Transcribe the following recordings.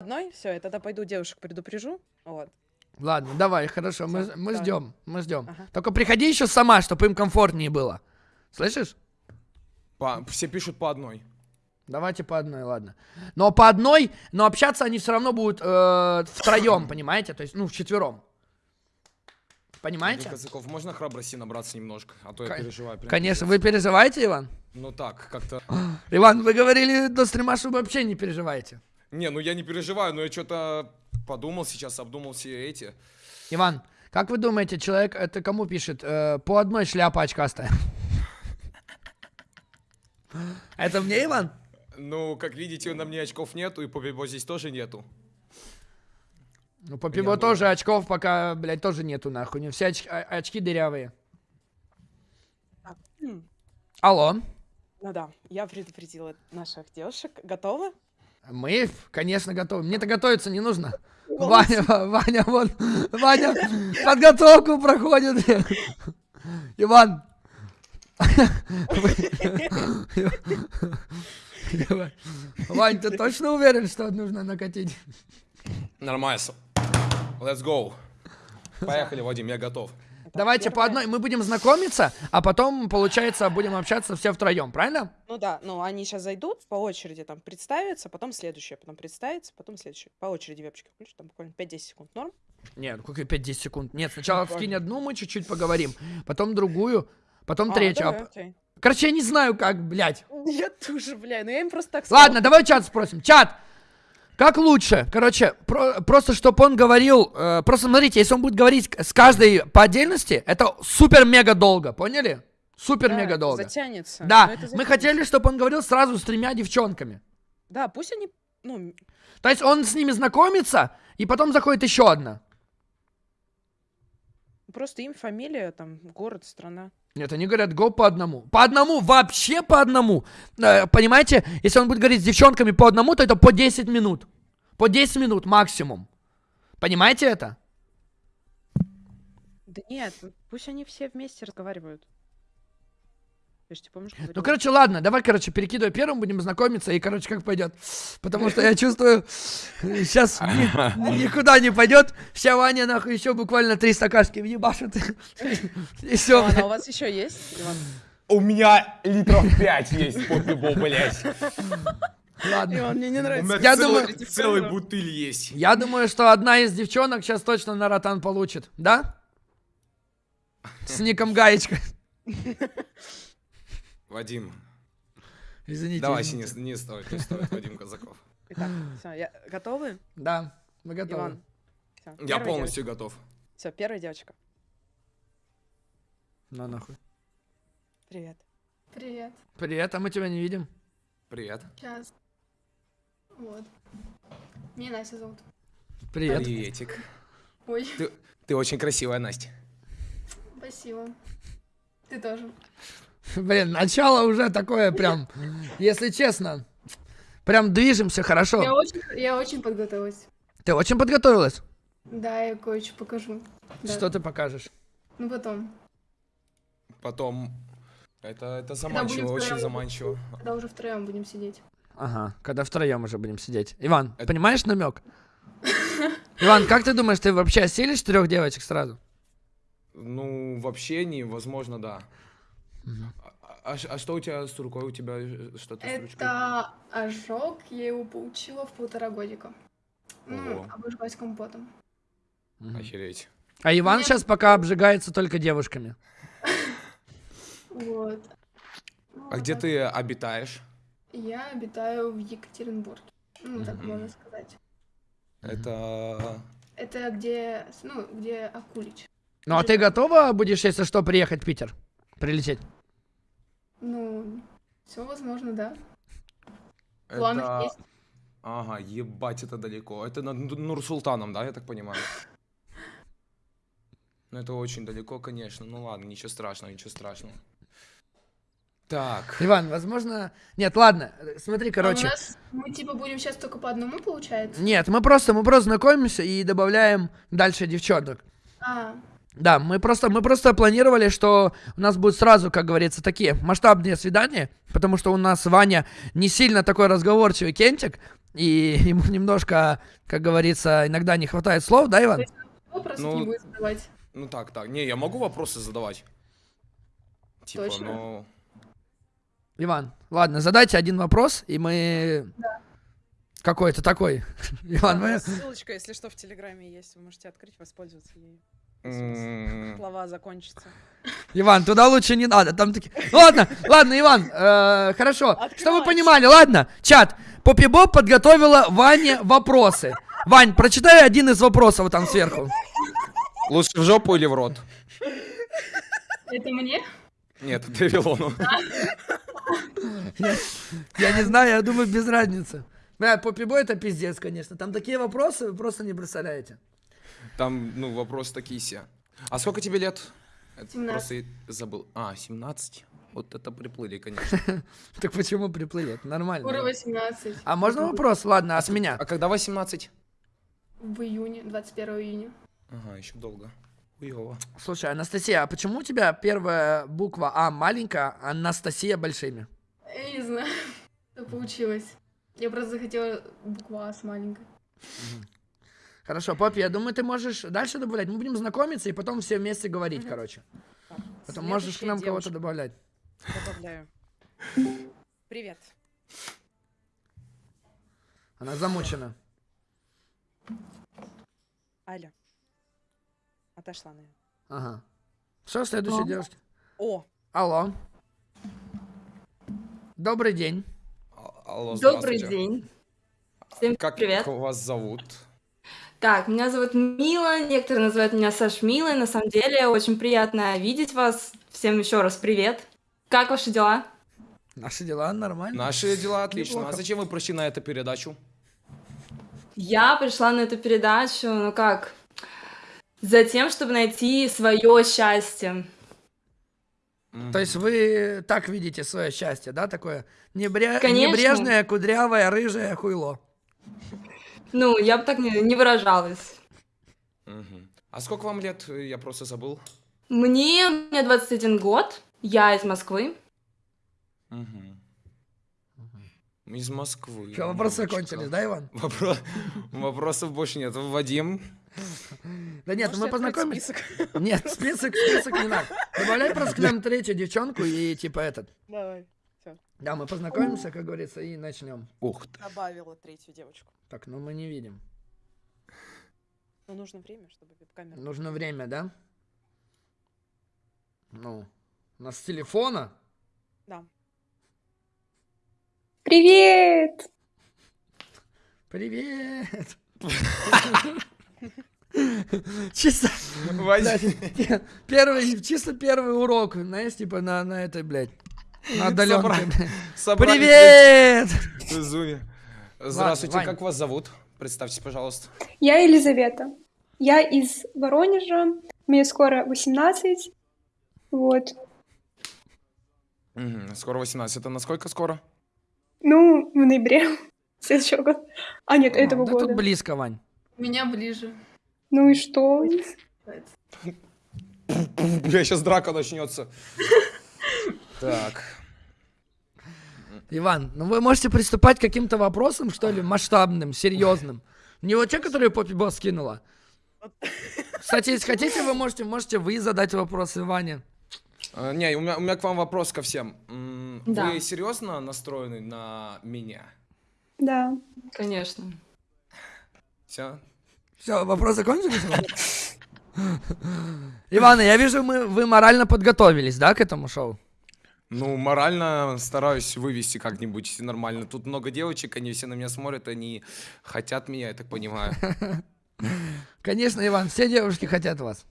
одной, все, я тогда пойду девушек предупрежу. Вот. Ладно, давай, хорошо, мы, Всё, мы давай. ждем, мы ждем. Ага. Только приходи еще сама, чтобы им комфортнее было. Слышишь? По- все пишут по одной. Давайте по одной, ладно. Но по одной, но общаться они все равно будут э, втроем, понимаете? То есть, ну, вчетвером. Понимаете? Казаков, можно храбрости набраться немножко? А то я Кон- переживаю. прям Конечно, вы переживаете, Иван? Ну так, как-то... Иван, вы говорили до стрима, что вы вообще не переживаете. Не, ну я не переживаю, но я что-то подумал сейчас, обдумал все эти. Иван, как вы думаете, человек это кому пишет? Э, по одной шляпа очкастая. Это мне, Иван? Ну, как видите, на мне очков нету, и по Бибо здесь тоже нету. Ну, по пиво Я тоже очков пока, блядь, тоже нету, нахуй. Не все оч- очки дырявые. Алло. Ну да, я предупредила наших девушек. Готовы? Мы, конечно, готовы. Мне-то готовиться не нужно. Ваня, Ваня, вон, Ваня подготовку проходит. Иван. Вань, ты точно уверен, что нужно накатить? Нормально. Let's go. Поехали, Вадим, я готов. Давайте по одной, мы будем знакомиться, а потом, получается, будем общаться все втроем, правильно? Ну да, ну они сейчас зайдут по очереди, там представятся, потом следующее, потом представится, потом следующее. По очереди вебчики включу, там буквально 5-10 секунд норм. Нет, какие 5-10 секунд. Нет, сначала скинь одну, мы чуть-чуть поговорим, потом другую, потом А, третью. а давай, окей. Короче, я не знаю, как, блядь. Я тоже, бля, ну я им просто так Ладно, давай чат спросим. Чат! Как лучше? Короче, про- просто чтобы он говорил... э, просто смотрите, если он будет говорить с каждой по отдельности, это супер-мега долго, поняли? Супер-мега долго. Затянется. Да, это мы затянется. хотели, чтобы он говорил сразу с тремя девчонками. Да, пусть они, ну, То есть он с ними знакомится, и потом заходит еще одна. Просто им фамилия, там, город, страна. Нет, они говорят, го по одному. По одному, вообще по одному. Э, понимаете, если он будет говорить с девчонками по одному, то это по 10 минут. По 10 минут максимум. Понимаете это? Да нет, пусть они все вместе разговаривают. Я тебе помнишь, Ну, короче, ладно, давай, короче, перекидывай первым, будем знакомиться, и, короче, как пойдет. Потому что я чувствую, сейчас никуда не пойдет. Вся Ваня, нахуй, еще буквально три стакашки въебашит. И все. А у вас еще есть, Иван? У меня литров 5 есть под Бибо, блядь. Ладно. Иван, мне не У нравится. меня Я целый- думаю- целый бутыль есть. Я думаю, что одна из девчонок сейчас точно на ротан получит. Да? С ником Гаечка. Вадим, Извините. давай, извините. не, не стоит, не стоит, Вадим Казаков. Итак, все, я... готовы? Да, мы готовы. Иван. Всё, Я полностью готов. Все, первая девочка. На нахуй. Привет. Привет. Привет, а мы тебя не видим. Привет. Сейчас. Вот. Меня Настя зовут. Привет. Приветик. Ой, Ты, ты очень красивая, Настя. спасибо. Ты тоже. Блин, начало уже такое прям, если честно, прям движемся Я хорошо. очень, я очень подготовилась. Ты очень подготовилась? Да, я кое-что покажу. Да. Что ты покажешь? Ну потом, Потом... Это, это заманчиво, очень заманчиво. когда уже втроем будем сидеть. Ага, когда втроем уже будем сидеть. Иван, Это- понимаешь намек? Иван, как ты думаешь, ты вообще осилишь трех девочек сразу? Ну, в общении, возможно, да. А, а ш- а что у тебя с рукой? У тебя что-то с ручкой? Это ожог, я его получила в полтора годика. Ну, Ого. обожглась компотом. Охереть. А Иван Нет. сейчас пока обжигается только девушками. Вот. Ну, А где ты обитаешь? Я обитаю в Екатеринбурге. Ну, так можно сказать. Это... Это где, ну, где Акулич. Ну а ты готова будешь, если что, приехать в Питер? Прилететь? Ну, все возможно, да. Планы это... есть. Ага, ебать, это далеко. Это над Нур- Нур-Султаном, да, я так понимаю? Ну, это очень далеко, конечно. Ну ладно, ничего страшного, ничего страшного. Так. Иван, возможно... Нет, ладно, смотри, А у короче. нас мы типа будем сейчас только по одному, получается? Нет, мы просто, мы просто знакомимся и добавляем дальше девчонок. А, Да, мы просто, мы просто планировали, что у нас будет сразу, как говорится, такие масштабные свидания, потому что у нас Ваня не сильно такой разговорчивый кентик, И ему немножко, как говорится, иногда не хватает слов, да, Иван? Вопросов Ну, не будет задавать. Ну так, так. Не, я могу вопросы задавать. Типа, Точно? ну... Иван, ладно, задайте один вопрос, и мы... Какой-то такой. Иван, мы... Ссылочка, если что, в Телеграме есть. Вы можете открыть, воспользоваться ею. Слова закончатся. Иван, туда лучше не надо, там такие... Ладно, ладно, Иван, э, хорошо. Чтобы вы Открывай. понимали, ладно, чат, Поппи Боб подготовила Ване вопросы. Вань, прочитай один из вопросов вот там сверху. Лучше в жопу или в рот? Это мне? Нет, это Вавилону. Я не знаю, я думаю, без разницы. Бля, Поппи Бой это пиздец, конечно. Там такие вопросы, вы просто не представляете. Там, ну, вопрос такие все. А сколько тебе лет? Это 17. Просто забыл. А, 17? Вот это приплыли, конечно. Так почему приплыли? Это нормально. Скоро 18. А можно вопрос? Ладно, а с меня? А когда 18? В июне, 21 июня. Ага, еще долго. Хуёво. Слушай, Анастасия, а почему у тебя первая буква А маленькая, а Анастасия большими? Я не знаю, что получилось. Я просто захотела букву А с маленькой. Хорошо, Поппи, я думаю, ты можешь дальше добавлять. Мы будем знакомиться и потом все вместе говорить, Мгм. короче. Так, Потом можешь к нам кого-то добавлять. Добавляю. Привет. Она замучена. Аля. Отошла, наверное. Ага. Что, следующая О. девушка? О, Алло. Добрый день. А- Алло, Добрый день. Всем Как привет. вас зовут? Так, меня зовут Мила, некоторые называют меня Саш Милой. На самом деле, очень приятно видеть вас. Всем еще раз привет. Как ваши дела? Наши дела нормально. Наши дела отлично. Неплохо. А зачем вы пришли на эту передачу? Я пришла на эту передачу, ну как, за тем, чтобы найти свое счастье. То есть вы так видите свое счастье, да, такое небре- небрежное, кудрявое, рыжее хуйло. Ну, я бы так не, не выражалась. Мгм. А сколько вам лет? Я просто забыл. Мне, мне 21 год, я из Москвы. Мгм. Из Москвы. Что, вопросы Девочка. кончились, да, Иван? Вопро- Вопросов больше нет. Вадим, Да нет, мы познакомились. список? Нет, список, список не надо. Добавляй просто к нам третью девчонку и типа этот. Давай. Да, мы познакомимся, как говорится, и начнем. ух ты. Добавила третью девочку. Так, ну мы не видим. Но нужно время, чтобы веб-камера... Нужно время, да? Ну, у нас с телефона. Да. Привет! Привет! Чисто, первый, чисто первый урок, знаешь, типа на, на этой, блядь, на. Собрались Привет! в Зуме. Здравствуйте, Вань. как вас зовут? Представьтесь, пожалуйста. Я Елизавета. Я из Воронежа. Мне скоро 18. Вот. Мгм, Скоро 18. Это насколько скоро? Ну, в ноябре следующего года. А, нет, этого Да тут года. близко, Вань. Меня ближе. Ну и что? Бля, сейчас драка начнется. Так. Иван, ну вы можете приступать к каким-то вопросам, что ли, масштабным, серьезным. Не вот те, которые Поппи Босс скинула. Кстати, если хотите, вы можете, можете вы задать вопросы Ване. Э, Не, у меня, у меня к вам вопрос ко всем. Да. Вы серьезно настроены на меня? Да. Конечно. Все? Все, вопрос закончились? Иван? Иван, я вижу, мы, вы морально подготовились, да, к этому шоу? Ну, морально стараюсь вывести как-нибудь нормально. Тут много девочек, они все на меня смотрят, они хотят меня, я так понимаю. Конечно, Иван, все девушки хотят вас.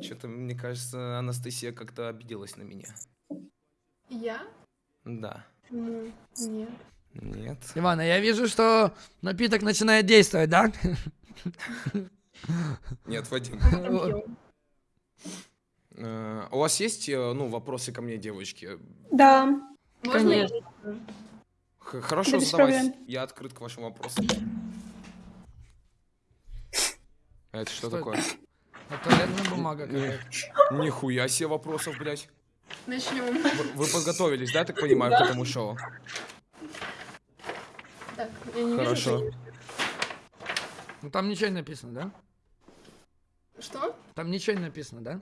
Что-то, мне кажется, Анастасия как-то обиделась на меня. Я? Да. Ну, нет. Нет. Иван, а я вижу, что напиток начинает действовать, да? Нет, Вадим. Э, У вас есть, э, ну, вопросы ко мне, девочки? Да. Можно я? Конечно. Х- Хорошо, Да без задавайте. проблем. Я открыт к вашим вопросам. А Это что Что такое? Это туалетная бумага какая-то. Нихуя себе вопросов, блядь. Начнем. Вы, вы подготовились, да, так понимаю, к этому шоу? Так, я не Хорошо. вижу. Ну там ничего не написано, да? Что? Там ничего не написано, да?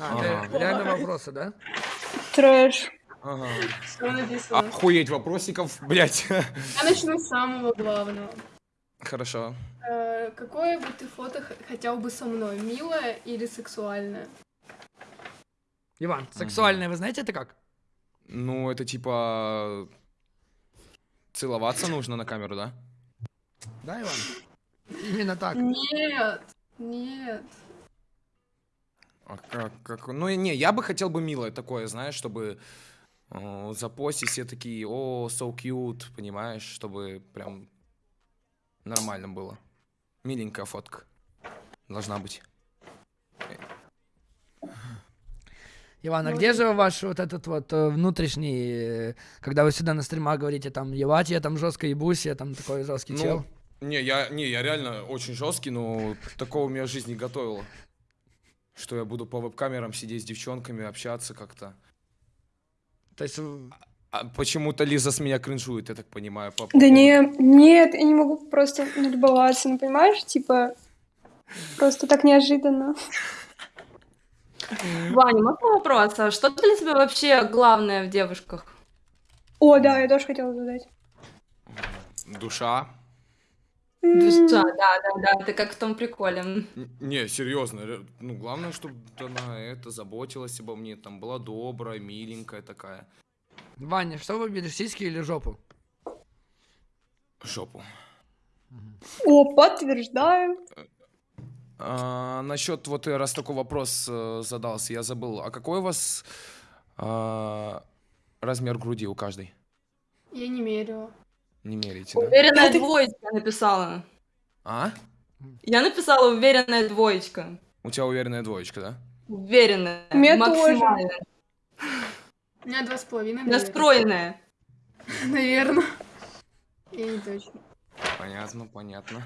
А, Ага. реально вопросы, да? Трэш. Ага. Что написано? Охуеть вопросиков, блять. Я начну с самого главного. Хорошо. Э, Какое бы ты фото хотел бы со мной? Милое или сексуальное? Иван, сексуальное, вы знаете это как? Ну, это типа... Целоваться нужно на камеру, да? Да, Иван? Именно так. Нет, нет. А как, как? Ну, не, я бы хотел бы милое такое, знаешь, чтобы э, запостить все такие, о, so cute, понимаешь, чтобы прям нормально было. Миленькая фотка должна быть. Иван, а Ну, где же ваш вот этот вот э, внутренний, э, когда вы сюда на стримах говорите, там, ебать, я там жестко ебусь, я там такой жесткий Ну, чел? не, я, не, я реально очень жесткий, но такого меня жизнь не готовила. Что я буду по веб-камерам сидеть с девчонками, общаться как-то. То есть, э, А почему-то Лиза с меня кринжует, я так понимаю. по Да не, нет, я не могу просто налюбоваться, ну понимаешь, типа, просто так неожиданно. Ваня, можно вопрос? А что для тебя вообще главное в девушках? О, да, я тоже хотела задать. Душа. Душа, да, да, да, ты как в том приколе. Н- Не, серьезно. ре- Ну, главное, чтобы она это заботилась обо мне, там была добрая, миленькая такая. Ваня, что выберешь, сиськи или жопу? Жопу. О, подтверждаю. А, насчет вот э, раз такой вопрос э, задался, я забыл. А какой у вас а, размер груди у каждой? Я не мерила. Не меряете, да? Уверенная двоечка написала. А? Я написала уверенная двоечка. У тебя уверенная двоечка, да? Уверенная. У меня тоже. максимально. У меня два с половиной. Настроенная. Наверное. Я не точно. Понятно, понятно.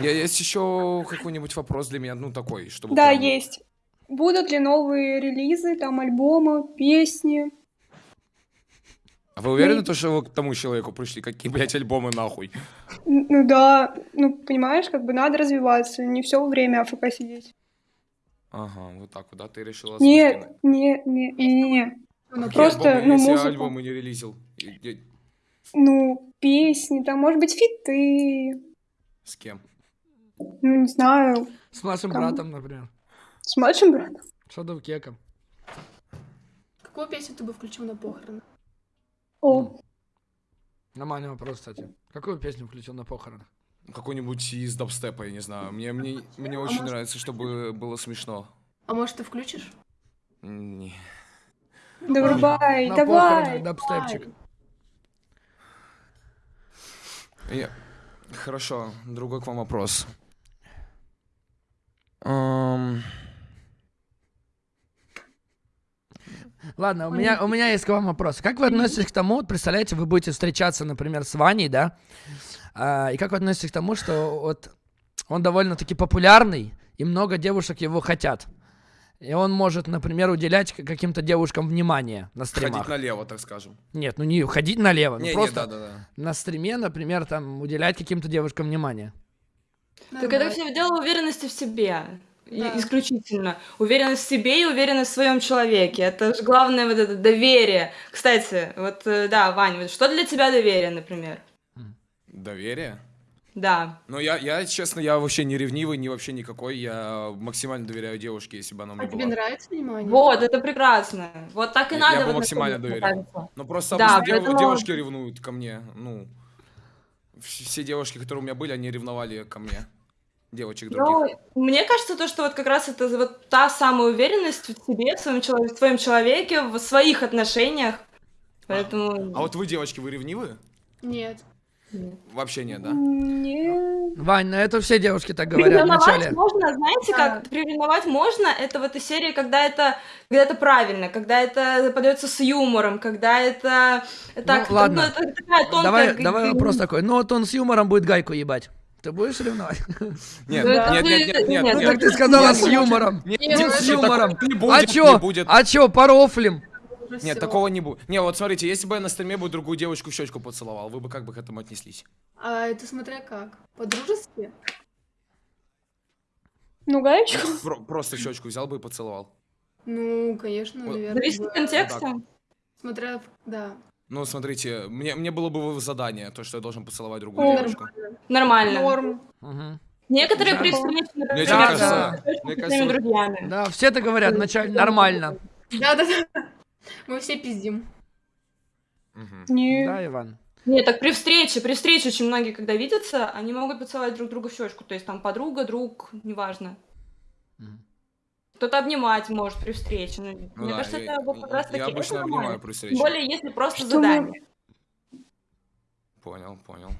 Я, есть еще какой-нибудь вопрос для меня, ну такой, чтобы... Да, прям- есть. Будут ли новые релизы, там альбомы, песни? А вы уверены, то, что вы к тому человеку пришли? Какие, блядь, альбомы нахуй? Ну да, ну понимаешь, как бы надо развиваться, не все время АФК сидеть. Ага, вот так вот, да? Ты решила... Нет, спокойно. не, не, не, не, не. Ну, просто, альбомы, ну, если музыку. альбомы не релизил? Ну, песни, там, может быть, фиты, С кем? ну, не знаю, С младшим Кому? братом, например. с младшим братом. Шадов Кеком. Какую песню ты бы включил на похороны? О, Нормальный вопрос, кстати. Какую песню включил на похоронах? Какой-нибудь из дабстепа, я не знаю. Мне, мне, мне А очень может- нравится, чтобы было смешно. А может, ты включишь? Не. да врубай, на давай. похоронах дабстепчик. Я- Хорошо, другой к вам вопрос. Ам, Ладно, у меня, у меня есть к вам вопрос. Как вы относитесь к тому, вот представляете, вы будете встречаться, например, с Ваней, да? А, и как вы относитесь к тому, что вот он довольно-таки популярный, и много девушек его хотят? И он может, например, уделять каким-то девушкам внимание на стримах. Ходить налево, так скажем. Нет, ну не ходить налево, ну Не, не, просто да-да-да. на стриме, например, там уделять каким-то девушкам внимание. Так это все дело уверенности в себе. Да. исключительно. Уверенность в себе и уверенность в своем человеке. Это же главное вот это доверие. Кстати, вот э, да, Ваня, вот что для тебя доверие, например? Доверие? Да. Ну, я, я, честно, я вообще не ревнивый, ни вообще никакой. Я максимально доверяю девушке, если бы она у А меня тебе была. нравится внимание? Вот, это прекрасно. Вот так и Я- надо. я бы в максимально мне кажется. Ну, просто Да, обычно дев- поэтому- девушки ревнуют ко мне. Ну, вс- все девушки, которые у меня были, они ревновали ко мне. Девочек других. Ну, мне кажется, то, что вот как раз это вот та самая уверенность в себе, в своем, чело- в своем человеке, в своих отношениях. Поэтому... А вот вы, девочки, вы ревнивы? Нет. Вообще нет, да? Не, Вань, на это все девушки так говорят вначале. можно, знаете, Да. как приревновать можно, это в этой серии, когда это, когда это правильно, когда это подается с юмором, когда это так, ладно. это такая тонкая Давай, давай вопрос такой. Ну вот он с юмором будет гайку ебать. Ты будешь ревновать? Нет, Ну, нет, нет, нет, нет, нет, Ну так ты сказала с юмором. С юмором. А будет, чё? не будет. А чё, порофлим? Нет, такого не будет. Не, вот смотрите, если бы я на стриме бы другую девочку в щечку поцеловал, вы бы как бы к этому отнеслись? А это смотря как. По-дружески? Ну, гаечку. Про- просто щечку взял бы и поцеловал. Ну, конечно, наверное. Зависит от контекста. Смотря, в- да. Ну, смотрите, мне, мне было бы задание, то, что я должен поцеловать другую О, девочку. Нормально. Норм. Мгм. Некоторые Да. при встрече, Мне кажется, с мне своими кажется, друзьями. Да, все это говорят вначале нормально. Да-да-да. Мы все пиздим. Мгм. Не. Да, Иван? Нет, так при встрече, при встрече очень многие, когда видятся, они могут поцеловать друг друга в щечку. То есть там подруга, друг, неважно. Кто-то обнимать может при встрече. Ну, Ну мне да, кажется, я- это вот как раз я таки это обычно нормально. обнимаю при встрече. Тем более, если просто Что задание. Понял, понял.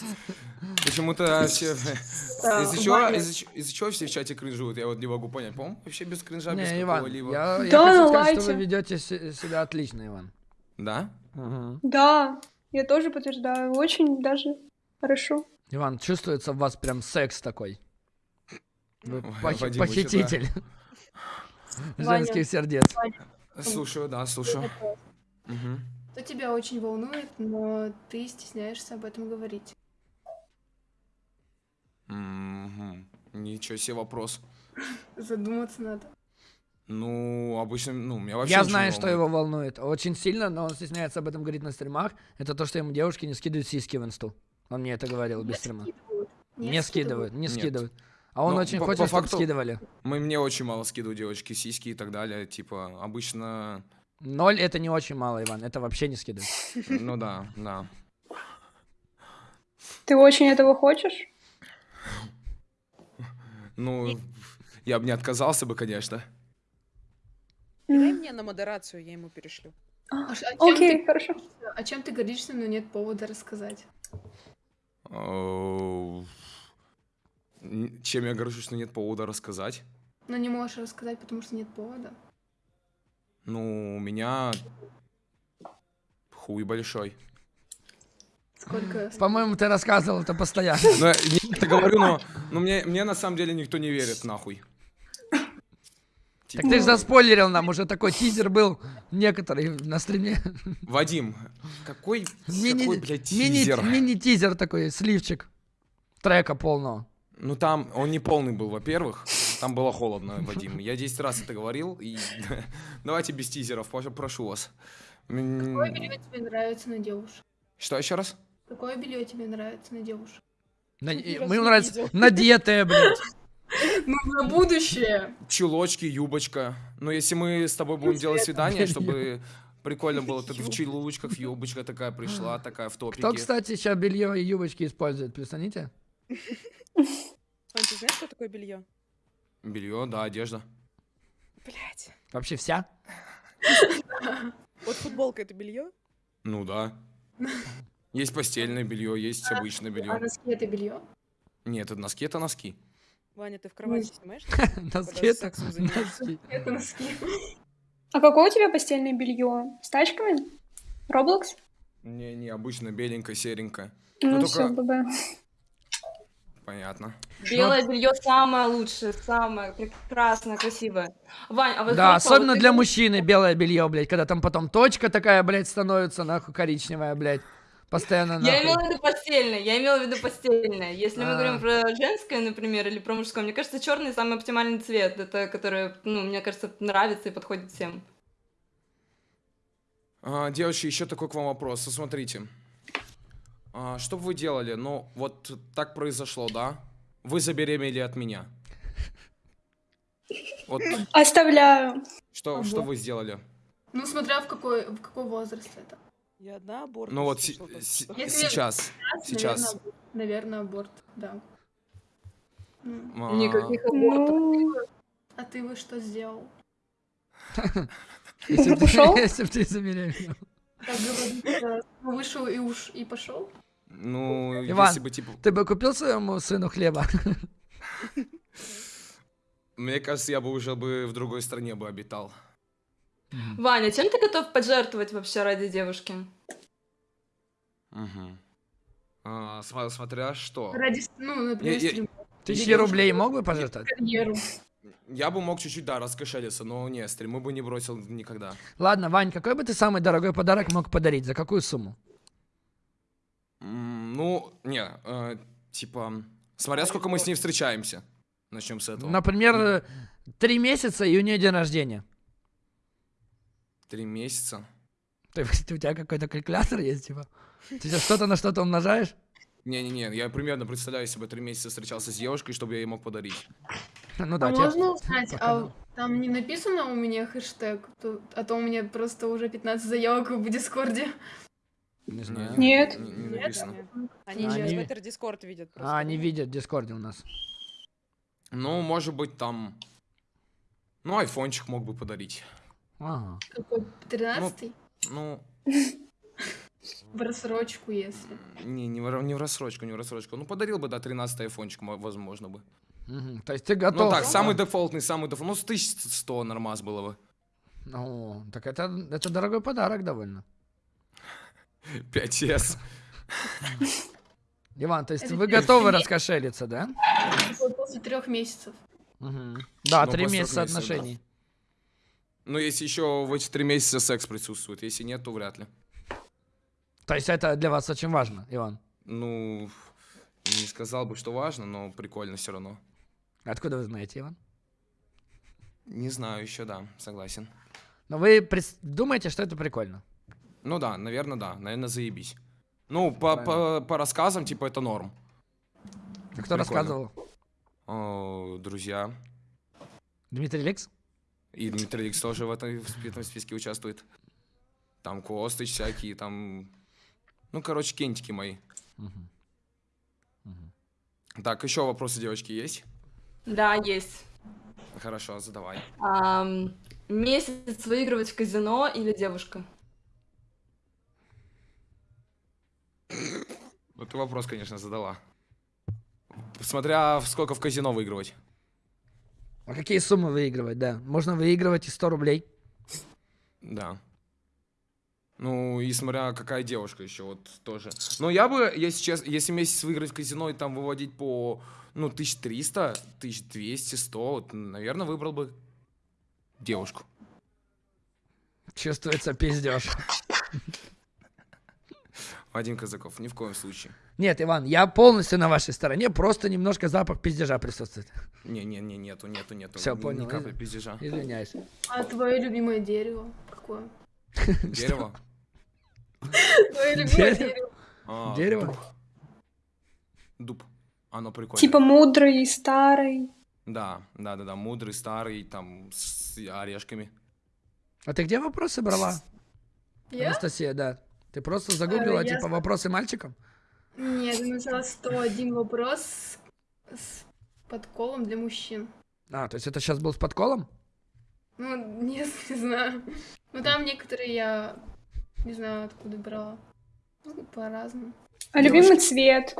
Почему-то все... Да, Из-за чего, из-за чего все в чате кринжуют? Я вот не могу понять. По-моему, вообще без кринжа, без какого-либо. я, я Да, хочу ну, сказать, что вы ведете се- себя отлично, Иван. Да? Да, я тоже подтверждаю. Очень даже хорошо. Иван, чувствуется в вас прям секс такой. Вы Ой, пох- Вадим, вы похититель Ваня. женских сердец. Слушаю, да, слушаю. Что тебя очень волнует, но ты стесняешься об этом говорить. Ничего себе вопрос. Задуматься надо. Ну, обычно, ну, меня вообще Я знаю, не что его волнует очень сильно, но он стесняется об этом говорить на стримах. Это то, что ему девушки не скидывают сиськи в инсту. Он мне это говорил без стрима. Скидывают. Не скидывают, не Нет. А он Ну, очень по- хочет, по чтобы факту- скидывали. Мы, мне очень мало скидывают девочки, сиськи и так далее. Типа, обычно... Ноль это не очень мало, Иван. Это вообще не скидывают. Ну да, да. Ты очень этого хочешь? Ну, я бы не отказался бы, конечно. Дай мне на модерацию, я ему перешлю. А а чем Окей, ты- хорошо. О чем ты гордишься, но нет повода рассказать? Чем я горжусь, что нет повода рассказать? Но не можешь рассказать, потому что нет повода. Ну, у меня хуй большой. Сколько? По-моему, ты рассказывал это постоянно. Ну, я говорю, но, но мне, мне на самом деле никто не верит, нахуй. Так ты же заспойлерил нам, уже такой тизер был некоторый на стриме. Вадим, какой, Мини, какой блядь, мини, тизер? мини-тизер такой, сливчик трека полного. Ну там, он не полный был, во-первых. Там было холодно, Вадим. Я 10 раз это говорил. И давайте без тизеров, прошу вас. Какое белье тебе нравится на девушек? Что еще раз? Какое белье тебе нравится на девушек? На- Мы нравится надетая, блядь. Ну, на будущее! Чулочки, юбочка. Ну, если мы с тобой будем делать свидание, чтобы прикольно было, ты в чулочках, юбочка такая пришла, такая в топике. Кто, кстати, сейчас белье и юбочки использует, присоните? Вань, ты знаешь, что такое белье? Белье, да, одежда. Блять. Вообще вся? Вот футболка это белье? Ну да. Есть постельное белье, есть обычное А белье. носки это белье? Нет, это носки, это носки. Ваня, ты в кровати снимаешь? Носки это носки. Это носки. А какое у тебя постельное белье? С тачками? Роблокс? Не, не, обычно беленькое, серенькое. Ну, только- все, ББ. Понятно. Белое белье самое лучшее, самое прекрасное, красивое. Вань, а вот Да, особенно вот ты для говоришь, мужчины белое белье, блядь, когда там потом точка такая, блядь, становится, нахуй, коричневая, блядь. Постоянно, Я нахуй. имела в виду постельное, я имела в виду постельное. Если мы А. говорим про женское, например, или про мужское, мне кажется, черный самый оптимальный цвет. Это который, ну, мне кажется, нравится и подходит всем. А, девочки, еще такой к вам вопрос. Смотрите. А, что бы вы делали? Ну, вот так произошло, да? Вы забеременели от меня. Вот Оставляю. что, что вы сделали? Ну, смотря в какой, в какой возраст это. Я одна аборт. Ну вот слышала, си- что- Если- сейчас. Сейчас. Наверное, аборт, да. М. А, Никаких абортов. Ну, А ты бы что сделал? Если бы ты забеременел. Как говорится, вышел и уж и пошел? Ну, Иван. если бы, типа... Ты бы купил своему сыну хлеба? Мне кажется, я бы уже бы в другой стране бы обитал. Ваня, чем ты готов пожертвовать вообще ради девушки? Мгм. А, смотря что. Ради, ну, например, Я- я- Тысячи рублей мог бы пожертвовать? карьеру. Я бы мог чуть-чуть, да, раскошелиться, но не, стримы бы не бросил никогда. Ладно, Вань, какой бы ты самый дорогой подарок мог подарить? За какую сумму? М, Ну, не, э, типа, смотря сколько мы с ней встречаемся. Начнем с этого. Например, э, три месяца и у нее день рождения. Три месяца. Ты, у тебя какой-то калькулятор есть, типа? Ты сейчас что-то на что-то умножаешь? Не-не-не, я примерно представляю себе три месяца встречался с девушкой, чтобы я ей мог подарить. Ну А да, тебе- можно узнать, пока а да. там не написано у меня хэштег, то- а то у меня просто уже 15 заявок в Дискорде. Не знаю. Нет. Не, не Нет? написано. Они А, через они- Twitter Discord видят. просто, А, они видят в Дискорде у нас. Ну, может быть, там... Ну, айфончик мог бы подарить. Ага. Какой? 13 Ну, В рассрочку, если. не, не, в, не в рассрочку, не в рассрочку. Ну, подарил бы, да, 13 айфончик, мо- возможно бы. Мгм. То есть ты готов? Ну, так, самый дефолтный, самый дефолтный. Ну, с 1100 нормас было бы. Ну, так это, это дорогой подарок довольно. 5S. Иван, то есть Это вы готовы раскошелиться, да? После трех месяцев. Мгм. Да, Ну, три месяца месяцев, да. отношений. Ну, если еще в эти три месяца секс присутствует. Если нет, то вряд ли. То есть это для вас очень важно, Иван. Ну, не сказал бы, что важно, но прикольно все равно. Откуда вы знаете, Иван? Не знаю еще, да, согласен. Но вы думаете, что это прикольно? Ну да, наверное, да, наверное, заебись. Ну, по, по, по рассказам, типа, это норм. А кто Прикольно. рассказывал? О, друзья. Дмитрий Ликс? И Дмитрий Ликс тоже в, этой, в этом списке участвует. Там Костыч всякие, там... Ну, короче, кентики мои. Мгм. Мгм. Так, еще вопросы, девочки, есть? Да, есть. Хорошо, задавай. Ам, месяц выигрывать в казино или девушка? Вот ты вопрос, конечно, задала. Смотря в сколько в казино выигрывать. А какие суммы выигрывать, да? Можно выигрывать и 100 рублей. Да. Ну, и смотря какая девушка еще, вот тоже. Но я бы, если честно, если месяц выиграть в казино и там выводить по, ну, 1300, 1200, 100, вот, наверное, выбрал бы девушку. Чувствуется пиздеж. Вадим Казаков, ни в коем случае. Нет, Иван, я полностью на вашей стороне, просто немножко запах пиздежа присутствует. Не-не-не, нету, нету, нету. Всё, Ни- понял, Ни капли пиздежа. Извиняюсь. А твое любимое дерево какое? Дерево? Твое любимое Дерево? дерево. А, Дерево? Дуб. Оно прикольно. Типа мудрый, старый. Да, да, да, да, мудрый, старый, там, с орешками. А ты где вопросы брала? Я? Анастасия, да. Ты просто загуглила, я типа, вопросы мальчикам? Нет, я написала 101 вопрос с, с подколом для мужчин. А, то есть это сейчас был с подколом? Ну, нет, не знаю. Ну, там некоторые я не знаю, откуда брала. Ну, по-разному. А любимый цвет.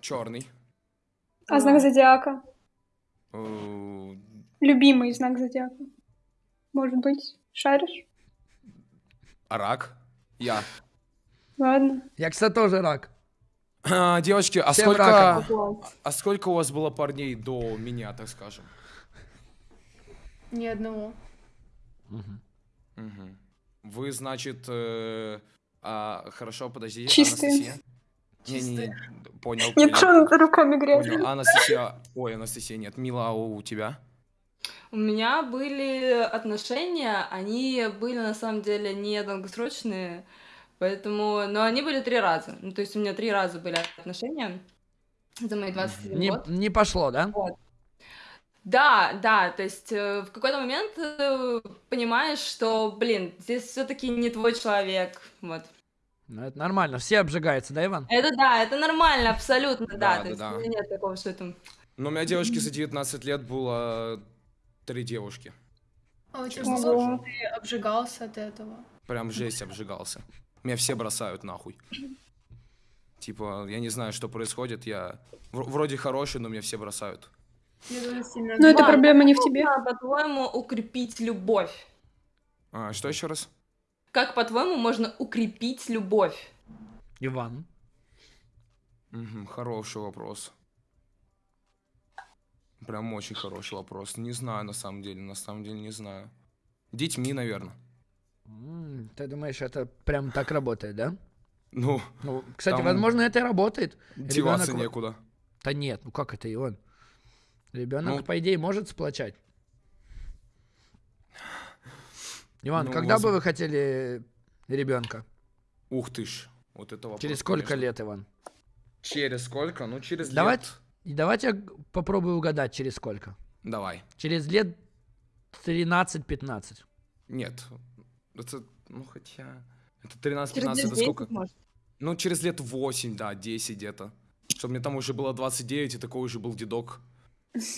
Черный. А знак зодиака. Э, Любимый знак зодиака. Может быть, шаришь? А рак? Я. Ладно. Я, кстати, тоже рак. А, девочки, а Всем сколько, раком. а сколько у вас было парней до меня, так скажем? Ни одного. Мгм. Вы, значит, э, а, хорошо, подожди, Чистые. Анастасия? Не-не-не, понял, Нет, понял, что он руками грязный? понял. Анастасия, ой, Анастасия, нет, Мила, а у тебя? У меня были отношения, они были на самом деле не долгосрочные, поэтому, но они были три раза. Ну, то есть у меня три раза были отношения за мои 21 Не, год. не пошло, да? Да, да, то есть э, в какой-то момент э, понимаешь, что, блин, здесь все-таки не твой человек, вот. Ну, это нормально. Все обжигаются, да, Иван? Это да, это нормально, абсолютно, да. Да, то да, есть да. у меня нет такого, что там. Ну, у меня девочки за 19 лет было три девушки. А у тебя Честно скажу. что ты обжигался от этого? Прям жесть обжигался. Меня все бросают нахуй. Типа, я не знаю, что происходит, я вроде хороший, но меня все бросают. Но это проблема не в тебе. Как, по-твоему, укрепить любовь? А, что еще раз? Как, по-твоему, можно укрепить любовь? Иван. Мгм, хороший вопрос. Прям очень хороший вопрос. Не знаю, на самом деле, на самом деле не знаю. Детьми, наверное. М, Ты думаешь, это прям так работает, да? Ну, Ну, кстати, возможно, это и работает. деваться Ребёнок- некуда. Да нет, ну как это, Иван? Ребенок, Ну- по идее, может сплочать. Иван, Ну, когда бы возм- вы хотели ребенка? Ух ты ж. Вот это вопрос, Через сколько конечно. лет, Иван? Через сколько? Ну, через Давай- лет. И давайте я попробую угадать, через сколько. Давай. Через лет 13-15. Нет. Это, ну, хотя... Это 13-15, Через это 10, сколько? может. Ну, через лет 8, да, 10 где-то. Чтобы мне там уже было 29, и такой уже был дедок.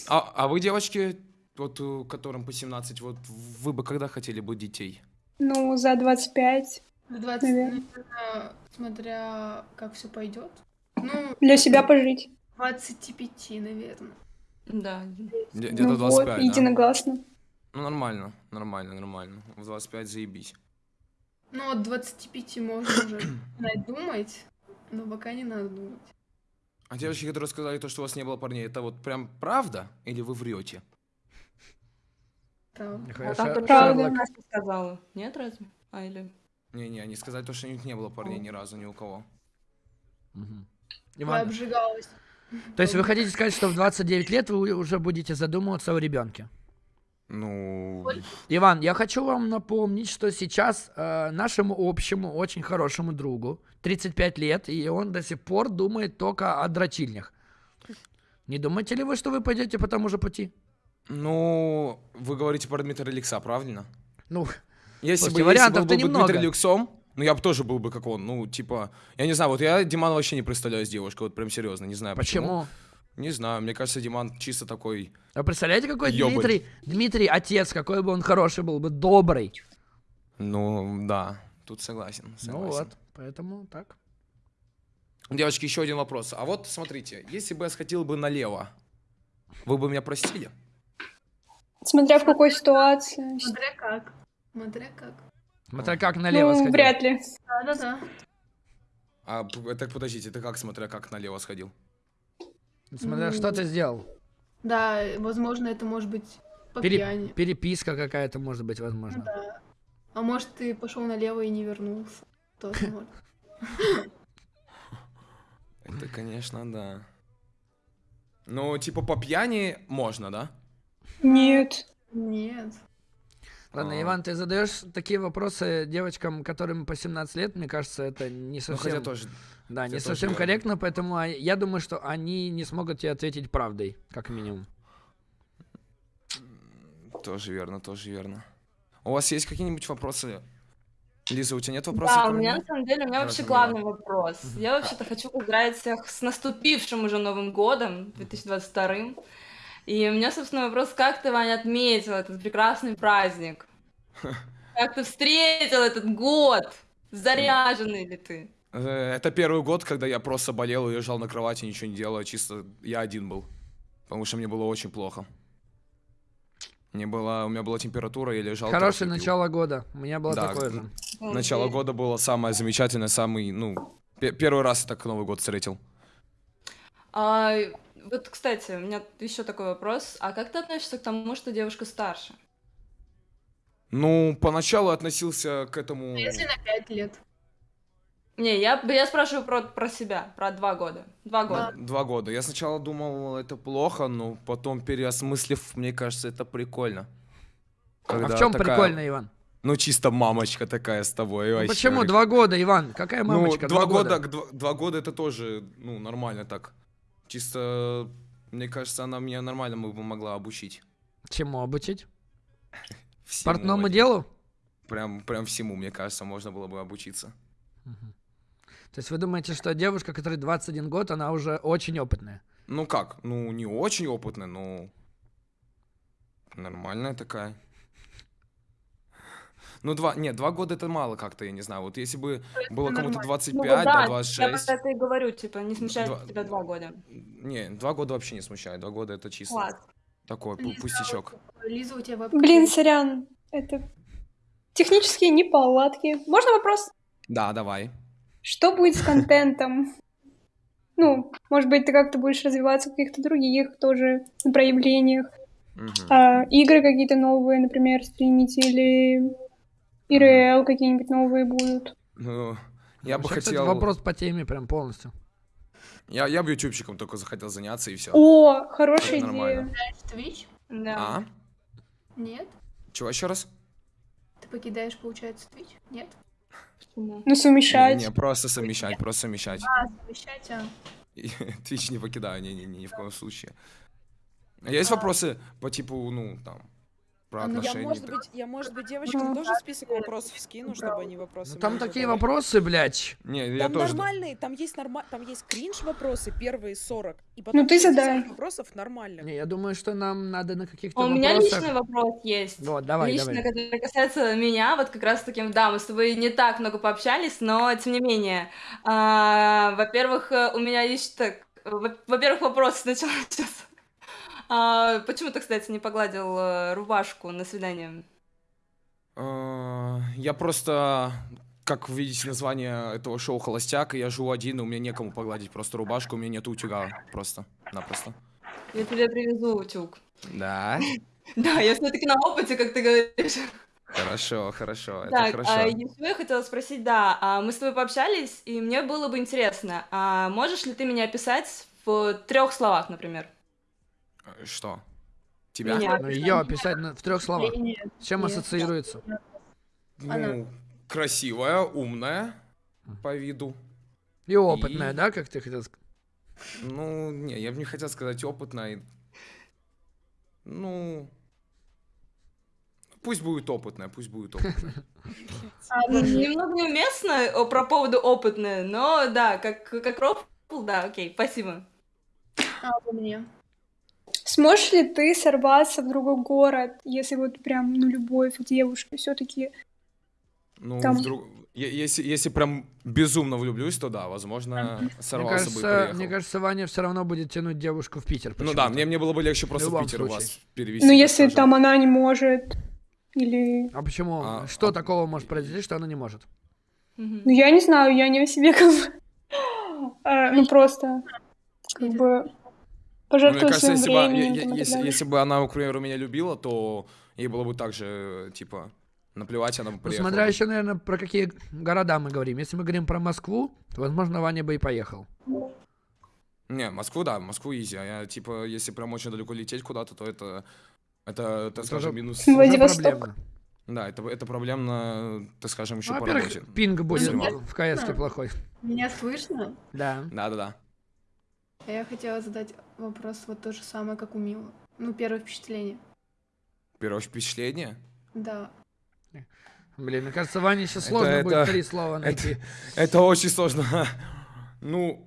А, а вы, девочки, вот э, которым по 17, вот вы бы когда хотели бы детей? Ну, за 25. В 20, Наверно. наверное, смотря как все пойдет. Ну, Для себя пожить. 25, наверное. Да. Где- Где-то ну 25, вот, да? единогласно. Ну, нормально, нормально, нормально. В 25 заебись. Ну, от 25 можно уже начинать думать, но пока не надо думать. А девочки, которые сказали то, что у вас не было парней, это вот прям правда? Или вы врете? А там только Правда. Настя сказала. Нет, разве? А, или... Не-не, они сказали то, что у них не было парней ни разу, ни у кого. Мгм. Я обжигалась. то есть вы хотите сказать, что в 29 лет вы уже будете задумываться о ребенке? Ну, Иван, я хочу вам напомнить, что сейчас э, нашему общему, очень хорошему другу 35 лет, и он до сих пор думает только о дрочильнях. Не думаете ли вы, что вы пойдете по тому же пути? ну, вы говорите про Дмитрия Лекса, правильно? Ну, Если Слушайте, бы, если вариантов-то бы был бы немного. Дмитрий Люксом, ну я бы тоже был бы как он. Ну, типа, я не знаю, вот я Димана вообще не представляю с девушкой, вот прям серьезно, не знаю почему. почему? Не знаю, мне кажется, Диман чисто такой... А представляете, какой Ёбарь. Дмитрий, Дмитрий отец, какой бы он хороший был бы, добрый. Ну, да, тут согласен, Ну согласен. вот, поэтому так. Девочки, еще один вопрос. А вот смотрите, если бы я сходил бы налево, вы бы меня простили? Смотря в какой ситуации. Смотря как. Смотря как. Смотря как налево ну, сходил. вряд ли. Да-да-да. А, так подождите, это как, смотря как налево сходил? Смотря что ты сделал. Да, возможно, это может быть по Пере- пьяни. Переписка какая-то может быть возможно. Да. А может, ты пошел налево и не вернулся. Тоже может. Это, конечно, да. Ну, типа по пьяни можно, да? Нет. Нет. Ладно, А. Иван, ты задаешь такие вопросы девочкам, которым по 17 лет, мне кажется, это не Ну, совсем, хотя тоже... да, не тоже совсем верно. корректно, поэтому а, я думаю, что они не смогут тебе ответить правдой, как минимум. Тоже верно, тоже верно. У вас есть какие-нибудь вопросы? Лиза, у тебя нет вопросов? Да, у меня на самом деле, у меня Давай, вообще главный вопрос. Я вообще-то хочу поздравить всех с наступившим уже Новым годом, 2022. И у меня, собственно, вопрос, как ты, Ваня, отметил этот прекрасный праздник? Как ты встретил этот год? Заряженный ли ты? Э, Это первый год, когда я просто болел и лежал на кровати, ничего не делал, чисто я один был. Потому что мне было очень плохо. Мне было, у меня была температура, я лежал. Хорошее пил. начало года. У меня было Да, такое же. Начало года было самое замечательное, самый, ну, пе- первый раз я так Новый год встретил. А, вот, кстати, у меня еще такой вопрос. А как ты относишься к тому, что девушка старше? Ну, поначалу относился к этому... А если на 5 лет? Не, я, я спрашиваю про, про себя, про два года. Два года. Два года. Я сначала думал, это плохо, но потом, переосмыслив, мне кажется, это прикольно. А Когда в чем такая, прикольно, Иван? Ну, чисто мамочка такая с тобой. Ну, вообще, почему два года, Иван? Какая Ну, мамочка? два года, два, два года это тоже, ну, нормально так. Чисто, мне кажется, она меня нормально бы могла обучить. Чему обучить? Всему Портному делу? Прям, прям всему, мне кажется, можно было бы обучиться. То есть вы думаете, что девушка, которой 21 год, она уже очень опытная? Ну как, ну, не очень опытная, но нормальная такая. Ну, два, нет, два года это мало как-то, я не знаю. Вот если бы было кому-то нормально. 25, Ну, да, да, я 26. про это и говорю, типа, не смущает Два- тебя два года. Не, два года вообще не смущает. Два года это чисто Класс. такой Лиза, пустячок. Лиза, у тебя Блин, сорян. Это технические неполадки. Можно вопрос? Да, давай. Что будет с контентом? ну, может быть, ты как-то будешь развиваться в каких-то других тоже проявлениях. Мгм. А, игры какие-то новые, например, стримить или ИРЛ какие-нибудь новые будут. Ну, я бы Вообще, кстати, хотел... вопрос по теме прям полностью. Я, я бы ютубчиком только захотел заняться, и все. О, хорошая идея. Twitch? Да. А? Нет? Чего еще раз? Ты покидаешь, получается, Twitch? Нет? Почему? Ну, совмещать. Не, не, просто совмещать, просто совмещать. А, совмещать, а. И Twitch не покидаю, не, не, не, ни в коем случае. А Есть вопросы по типу, ну, там, про А, ну, я, Я, отношения? может быть, я, может быть, девочкам тоже список вопросов скину, чтобы они вопросы Ну, там такие задавали. вопросы, блядь. Не, я Там тоже... нормальные, там есть норма... там есть кринж вопросы, первые 40, и потом Ну, ты 60 задай. вопросов нормальных. Не, я думаю, что нам надо на каких-то А У меня вопросах... личный вопрос есть. Вот, давай, Лично, давай. который касается меня, вот как раз таки, да, мы с тобой не так много пообщались, но тем не менее. А, во-первых, э, у меня есть так, во- во-первых, вопрос сначала сейчас. А, почему ты, кстати, не погладил э, рубашку на свидание? А, Я просто, как вы видите название этого шоу «Холостяк», я живу один, и у меня некому погладить просто рубашку, у меня нет утюга просто, напросто. Я тебе привезу утюг. Да? Да, я все-таки на опыте, как ты говоришь. Хорошо, хорошо, это Так, хорошо. а, еще я хотела спросить, да, а, мы с тобой пообщались, и мне было бы интересно, а можешь ли ты меня описать в трех словах, например? Э, Что? Тебя? Меня. Ну, ее описать на- в трех словах. Нет. С чем Нет. ассоциируется? Ну, красивая, умная по виду. И опытная, И- да, как ты хотел сказать? Ну, не, я бы не хотел сказать опытная. Ну, пусть будет опытная, пусть будет опытная. А, мне. Немного неуместно про поводу опытное, но да, как, как рофл, да, окей, спасибо. А, обо мне. Сможешь ли ты сорваться в другой город, если вот прям, ну, любовь к девушке все-таки? Ну, Там- вдруг... Если, если прям безумно влюблюсь, то да, возможно, Мне сорвался бы и кажется, мне кажется, Ваня все равно будет тянуть девушку в Питер. Ну да, мне, мне было бы легче просто в Питер у случае. вас перевести. Ну, если скажем. там она не может, или... А почему? А, что а- такого может произойти, что она не может? Ну, я не знаю, я не о себе как бы... Ну, просто, как бы, Ну, Мне пожертвовать кажется, если бы, временем. если, если бы она, к примеру, меня любила, то ей было бы так же, типа, наплевать, она бы Ну, приехала. смотря бы. еще, наверное, про какие города мы говорим. Если мы говорим про Москву, то, возможно, Ваня бы и поехал. Не, Москву, да, Москву изи. А я, типа, если прям очень далеко лететь куда-то, то это, это, так скажем, минус. Ну, Владивосток. Да, это, это проблемно, так скажем, еще Ну, по работе. пинг будет Снимал. в КС плохой. Меня слышно? Да. Да-да-да. А я хотела задать вопрос вот то же самое, как у Милы. Ну, первое впечатление. Первое впечатление? Да. Блин, мне кажется, Ване сейчас Это- сложно будет это- три слова найти. Это очень сложно. Ну...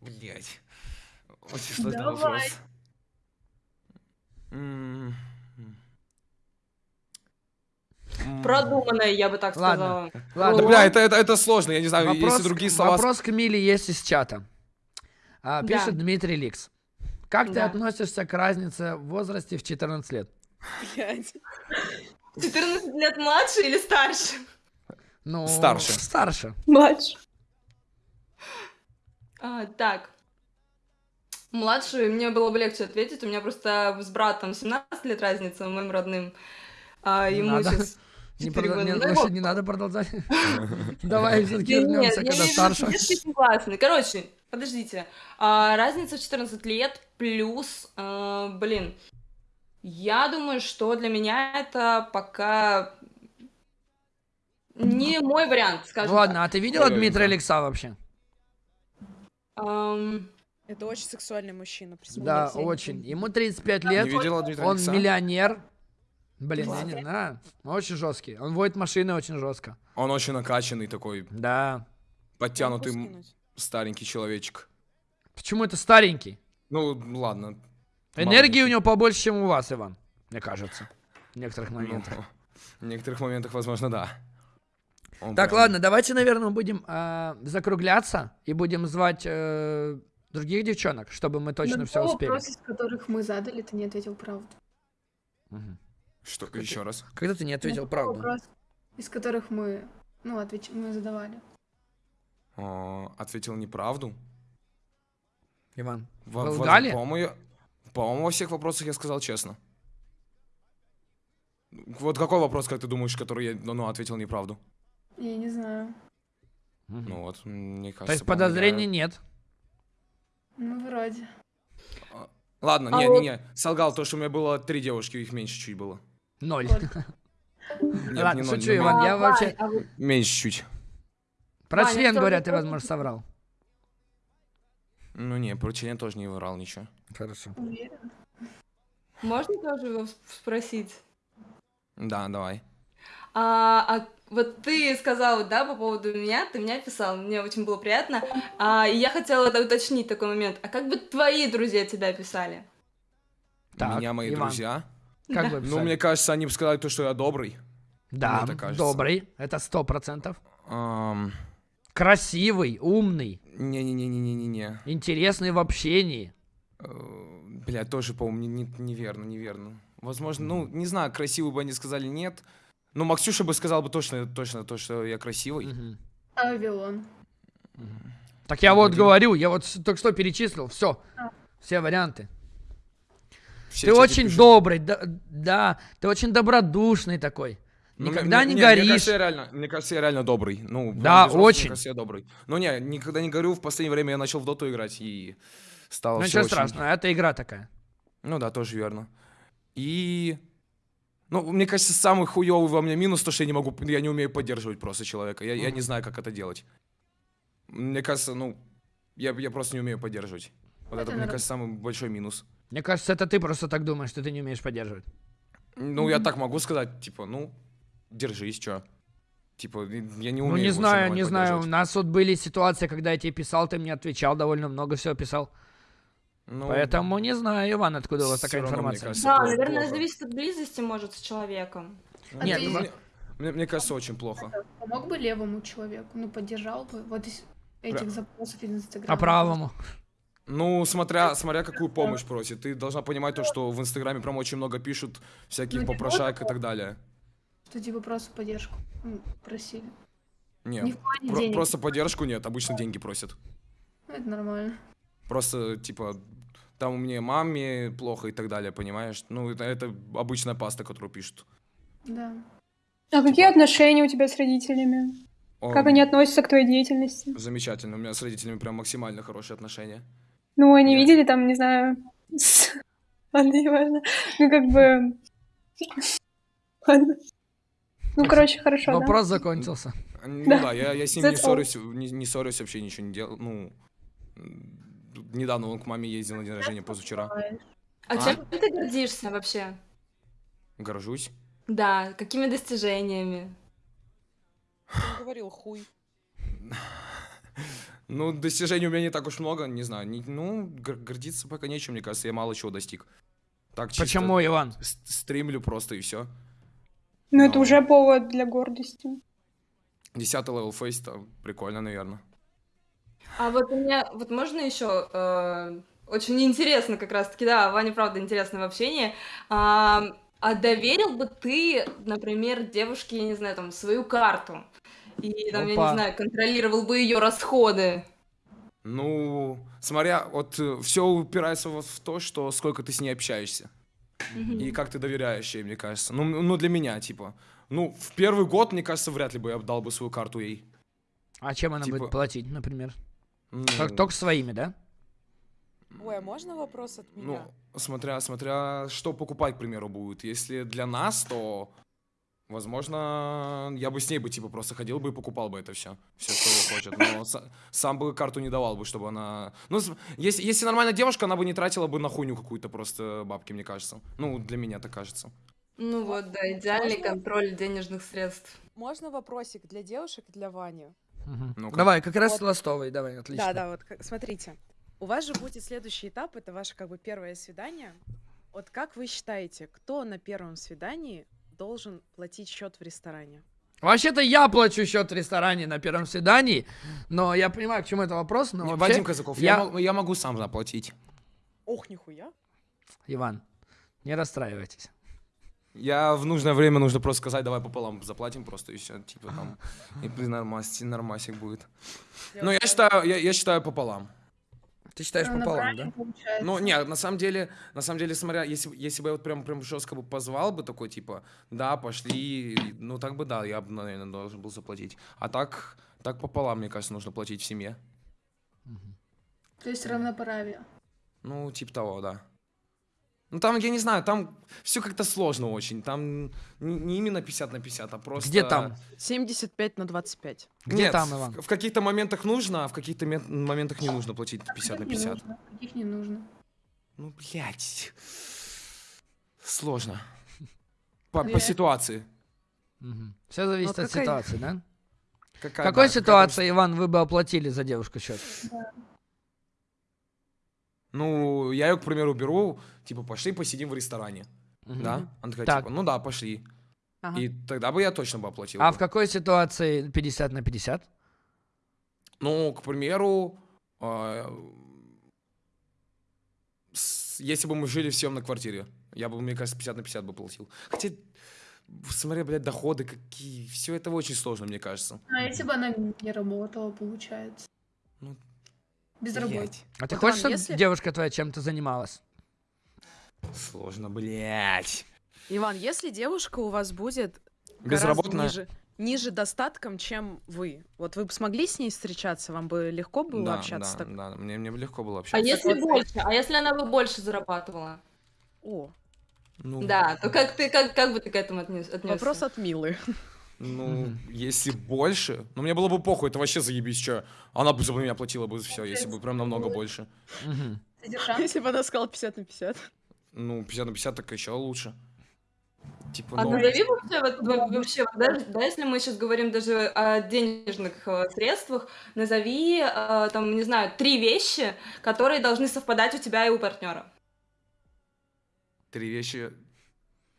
Блять. Очень сложный Давай. вопрос. Продуманное, я бы так Ладно. сказала. Ладно, Да, бля, это, это, это сложно, я не знаю, вопрос, если другие слова... вопрос к Миле есть из чата. А, Да. пишет Дмитрий Ликс. Как ты Да. относишься к разнице в возрасте в 14 лет? Блядь. 14 лет младше или старше? Ну, Старше. Старше. Младше. А, так. Младший, мне было бы легче ответить. У меня просто с братом 17 лет разница, моим родным. А ему надо. сейчас Не 4 продол- года. не- Ну, не надо продолжать. Давай все-таки нет, вернемся, когда старше. Короче, подождите. А, разница в 14 лет плюс, а, блин, я думаю, что для меня это пока не мой вариант, скажем ладно, а ты видела Дмитрия да. Лекса вообще? Это очень сексуальный мужчина. Да, очень. Ему 35 Не лет, он Алекса? миллионер. Блин, я не знаю. Очень жесткий. Он водит машины очень жестко. Он очень накачанный такой, Да. подтянутый старенький человечек. Почему это старенький? Ну, ладно. Энергии у него побольше, чем у вас, Иван. Мне кажется. В некоторых Ну, моментах. в некоторых моментах, возможно, да. Он Так, прям- ладно, давайте, наверное, будем а, закругляться и будем звать э, других девчонок, чтобы мы точно На все то успели. вопросы, из которых мы задали, ты не ответил правду. Мгм. Что, еще раз? Когда ты не ответил тот правду? Вопрос, из которых мы, ну, отвеч... мы задавали. а, ответил неправду. Иван, Во- Вы лгали? По-моему, я- по-моему, во всех вопросах я сказал честно. Вот какой вопрос, как ты думаешь, который я ну, ответил неправду? Я не знаю. Ну вот, мне кажется. То есть по-моему, я- подозрений нет. Ну, вроде. Ладно, А не, вот- не, не. Солгал то, что у меня было три девушки, их меньше чуть было. Ноль. Нет, Ладно, не шучу, Иван, я вообще... а Меньше чуть. Про Ваня, член, говорят, ты, возможно, соврал. Ну не, про член тоже не врал ничего. Хорошо. Можно тоже его спросить? Да, давай. А, а вот ты сказал, да, по поводу меня, ты меня писал, мне очень было приятно. А, и я хотела это уточнить такой момент. А как бы твои друзья тебя писали? Так, Меня мои Иван, друзья. Как бы Ну, мне кажется, они бы сказали то, что я добрый. Да, мне кажется. добрый, это сто процентов. Ам, Красивый, умный, Не-не-не-не-не-не. интересный в общении. Э, Блядь, тоже, по-моему, не- не- неверно, неверно. Возможно, ну, не знаю, красивый бы они сказали нет. Ну, Максюша бы сказал бы точно, точно то, что я красивый. Мгм. А Вавилон. Так я вот Один. говорю, я вот только что перечислил, все, все варианты. Все ты очень пишут. добрый, да, да, ты очень добродушный такой. Ну, Никогда мне- не мне- горишь. Мне кажется, я реально, мне кажется, я реально добрый. Ну, Да, взрослых, очень. Мне кажется, я добрый. Ну, не, никогда не горю. В последнее время я начал в доту играть и стало Ну ничего очень- страшного, это игра такая. Ну да, тоже верно. И... Ну, мне кажется, самый хуёвый во мне минус то, что я не могу, я не умею поддерживать просто человека. Я, я не знаю, как это делать. Мне кажется, ну, я, я просто не умею поддерживать. Вот это, Это мне кажется, самый большой минус. Мне кажется, это ты просто так думаешь, что ты не умеешь поддерживать. Ну, я так могу сказать, типа, ну, держись, чё. Типа, я не умею ну не знаю, не знаю, у нас вот были ситуации, когда я тебе писал, ты мне отвечал, довольно много всего писал. Ну, Поэтому не знаю, Иван, откуда у вас такая равно, информация. кажется, Да, плохо- наверное, плохо. зависит от близости, может, с человеком. А Нет, ты ну, Мне, мне- мне кажется, очень плохо. помог бы левому человеку? Ну, поддержал бы? Вот из этих Пря- запросов из Инстаграма. А правому? Ну, смотря, смотря какую помощь просит. Ты должна понимать то, что в Инстаграме прям очень много пишут всяких Ну, не попрошаек и так далее. Что типа просто поддержку ну, просили. Не Нет, в плане про- денег. просто поддержку нет, обычно деньги просят. Ну, это нормально. Просто, типа, там у меня маме плохо и так далее, понимаешь? Ну, это, это обычная паста, которую пишут. Да. А какие отношения у тебя с родителями? О, Как они относятся к твоей деятельности? Замечательно, у меня с родителями прям максимально хорошие отношения. Ну, они Я- видели там, не знаю... с- Ладно, не важно. Ну, как бы... Ладно. Ну, короче, хорошо, да. Вопрос закончился. Ну Да. да, я, я с ним не That's ссорюсь, не, не ссорюсь, вообще ничего не делал. Ну, недавно он к маме ездил на день рождения позавчера. А, А? чем ты гордишься вообще? Горжусь. Да, какими достижениями? Он говорил хуй. Ну, достижений у меня не так уж много, не знаю. не- ну, гор- гордиться пока нечем, мне кажется, я мало чего достиг. Так чисто Почему, Иван? стримлю просто и все. Ну, это уже повод для гордости. Десятый level Faceit, это прикольно, наверное. А вот у меня, вот можно еще э, очень интересно как раз-таки, да, Ваня, правда, интересно в общении. А, а доверил бы ты, например, девушке, я не знаю, там, свою карту? И, там, я Опа. не знаю, контролировал бы ее расходы? Ну, смотря, вот все упирается вот в то, что сколько ты с ней общаешься. И как ты доверяешь ей, мне кажется. Ну, ну, для меня, типа. Ну, в первый год, мне кажется, вряд ли бы я дал бы свою карту ей. А чем она Типа- будет платить, например? Ну, Только, только своими, да? Ой, а можно вопрос от меня? Ну, смотря, смотря, что покупать, к примеру, будет. Если для нас, то, возможно, я бы с ней бы, типа, просто ходил бы и покупал бы это все. Все, что хочет. Но са- сам бы карту не давал бы, чтобы она... Ну, если, если нормальная девушка, она бы не тратила бы на хуйню какую-то просто бабки, мне кажется. Ну, для меня так кажется. Ну вот, да, идеальный Можно? контроль денежных средств. Можно вопросик для девушек и для Вани? Ну-ка. Давай, как раз Вот. ластовый, давай, отлично. Да, да, вот смотрите. У вас же будет следующий этап, это ваше как бы первое свидание. Вот как вы считаете, кто на первом свидании должен платить счет в ресторане? Вообще-то я плачу счет в ресторане на первом свидании, но я понимаю, к чему это вопрос, но вообще... Вадим Казаков, я... я- мо- я могу сам заплатить. Ох, нихуя. Иван, не расстраивайтесь. Я в нужное время нужно просто сказать, давай пополам заплатим просто и все, типа там, и блин, нормас, нормасик будет. Ну, я считаю, я, я считаю пополам. Ты считаешь на пополам, да? получается. Ну, нет, на самом деле, на самом деле, смотря, если, если бы я вот прям, прям жестко бы позвал бы такой, типа, да, пошли, ну, так бы, да, я бы, наверное, должен был заплатить. А так, так пополам, мне кажется, нужно платить в семье. То есть равноправие. Ну, типа того, да. Ну, там, я не знаю, там все как-то сложно очень. Там не, именно 50 на 50, а просто... Где там? 75 на 25. Где Нет, там, в- Иван? В, каких-то моментах нужно, а в каких-то моментах не нужно платить 50 на Каких не 50. нужно, каких не нужно. Ну, блядь. Сложно. По, по Блядь. ситуации. Все зависит Ну, от какая- ситуации, да? В Какая, какой да, какая ситуации, Иван, вы бы оплатили за девушку счет? Ну, я ее, к примеру, беру, типа, пошли посидим в ресторане. Мгм. Да? Она такая, Так. типа, ну да, пошли. Ага. И тогда бы я точно бы оплатил. А бы. в какой ситуации 50 на 50? Ну, к примеру, с- если бы мы жили в съемной квартире, я бы, мне кажется, 50 на 50 бы платил. Хотя, смотря, блядь, доходы какие, все это очень сложно, мне кажется. А если бы она не работала, получается? Ну, Без работы. А ты хочешь, чтобы если- девушка твоя чем-то занималась? сложно, блядь. Иван, если девушка у вас будет Безработная. ниже, ниже достатком, чем вы, вот вы бы смогли с ней встречаться? Вам бы легко было Да, общаться да, так? да, мне, мне бы легко было А общаться. если вот- больше? А если она бы больше зарабатывала? О, Ну, Да, то как ты, как, как бы ты к этому отнес, отнесся? вопрос от Милы. Ну, если больше, ну мне было бы похуй, это вообще заебись, что она бы за меня платила бы все, если бы прям намного больше. Содержанка. Если бы она сказала 50 на 50. Ну, 50 на 50 так еще лучше. Типа, А назови вообще, вот, во- вообще вот, да, да, если мы сейчас говорим даже о денежных э, средствах, назови, э, там, не знаю, три вещи, которые должны совпадать у тебя и у партнера. три вещи.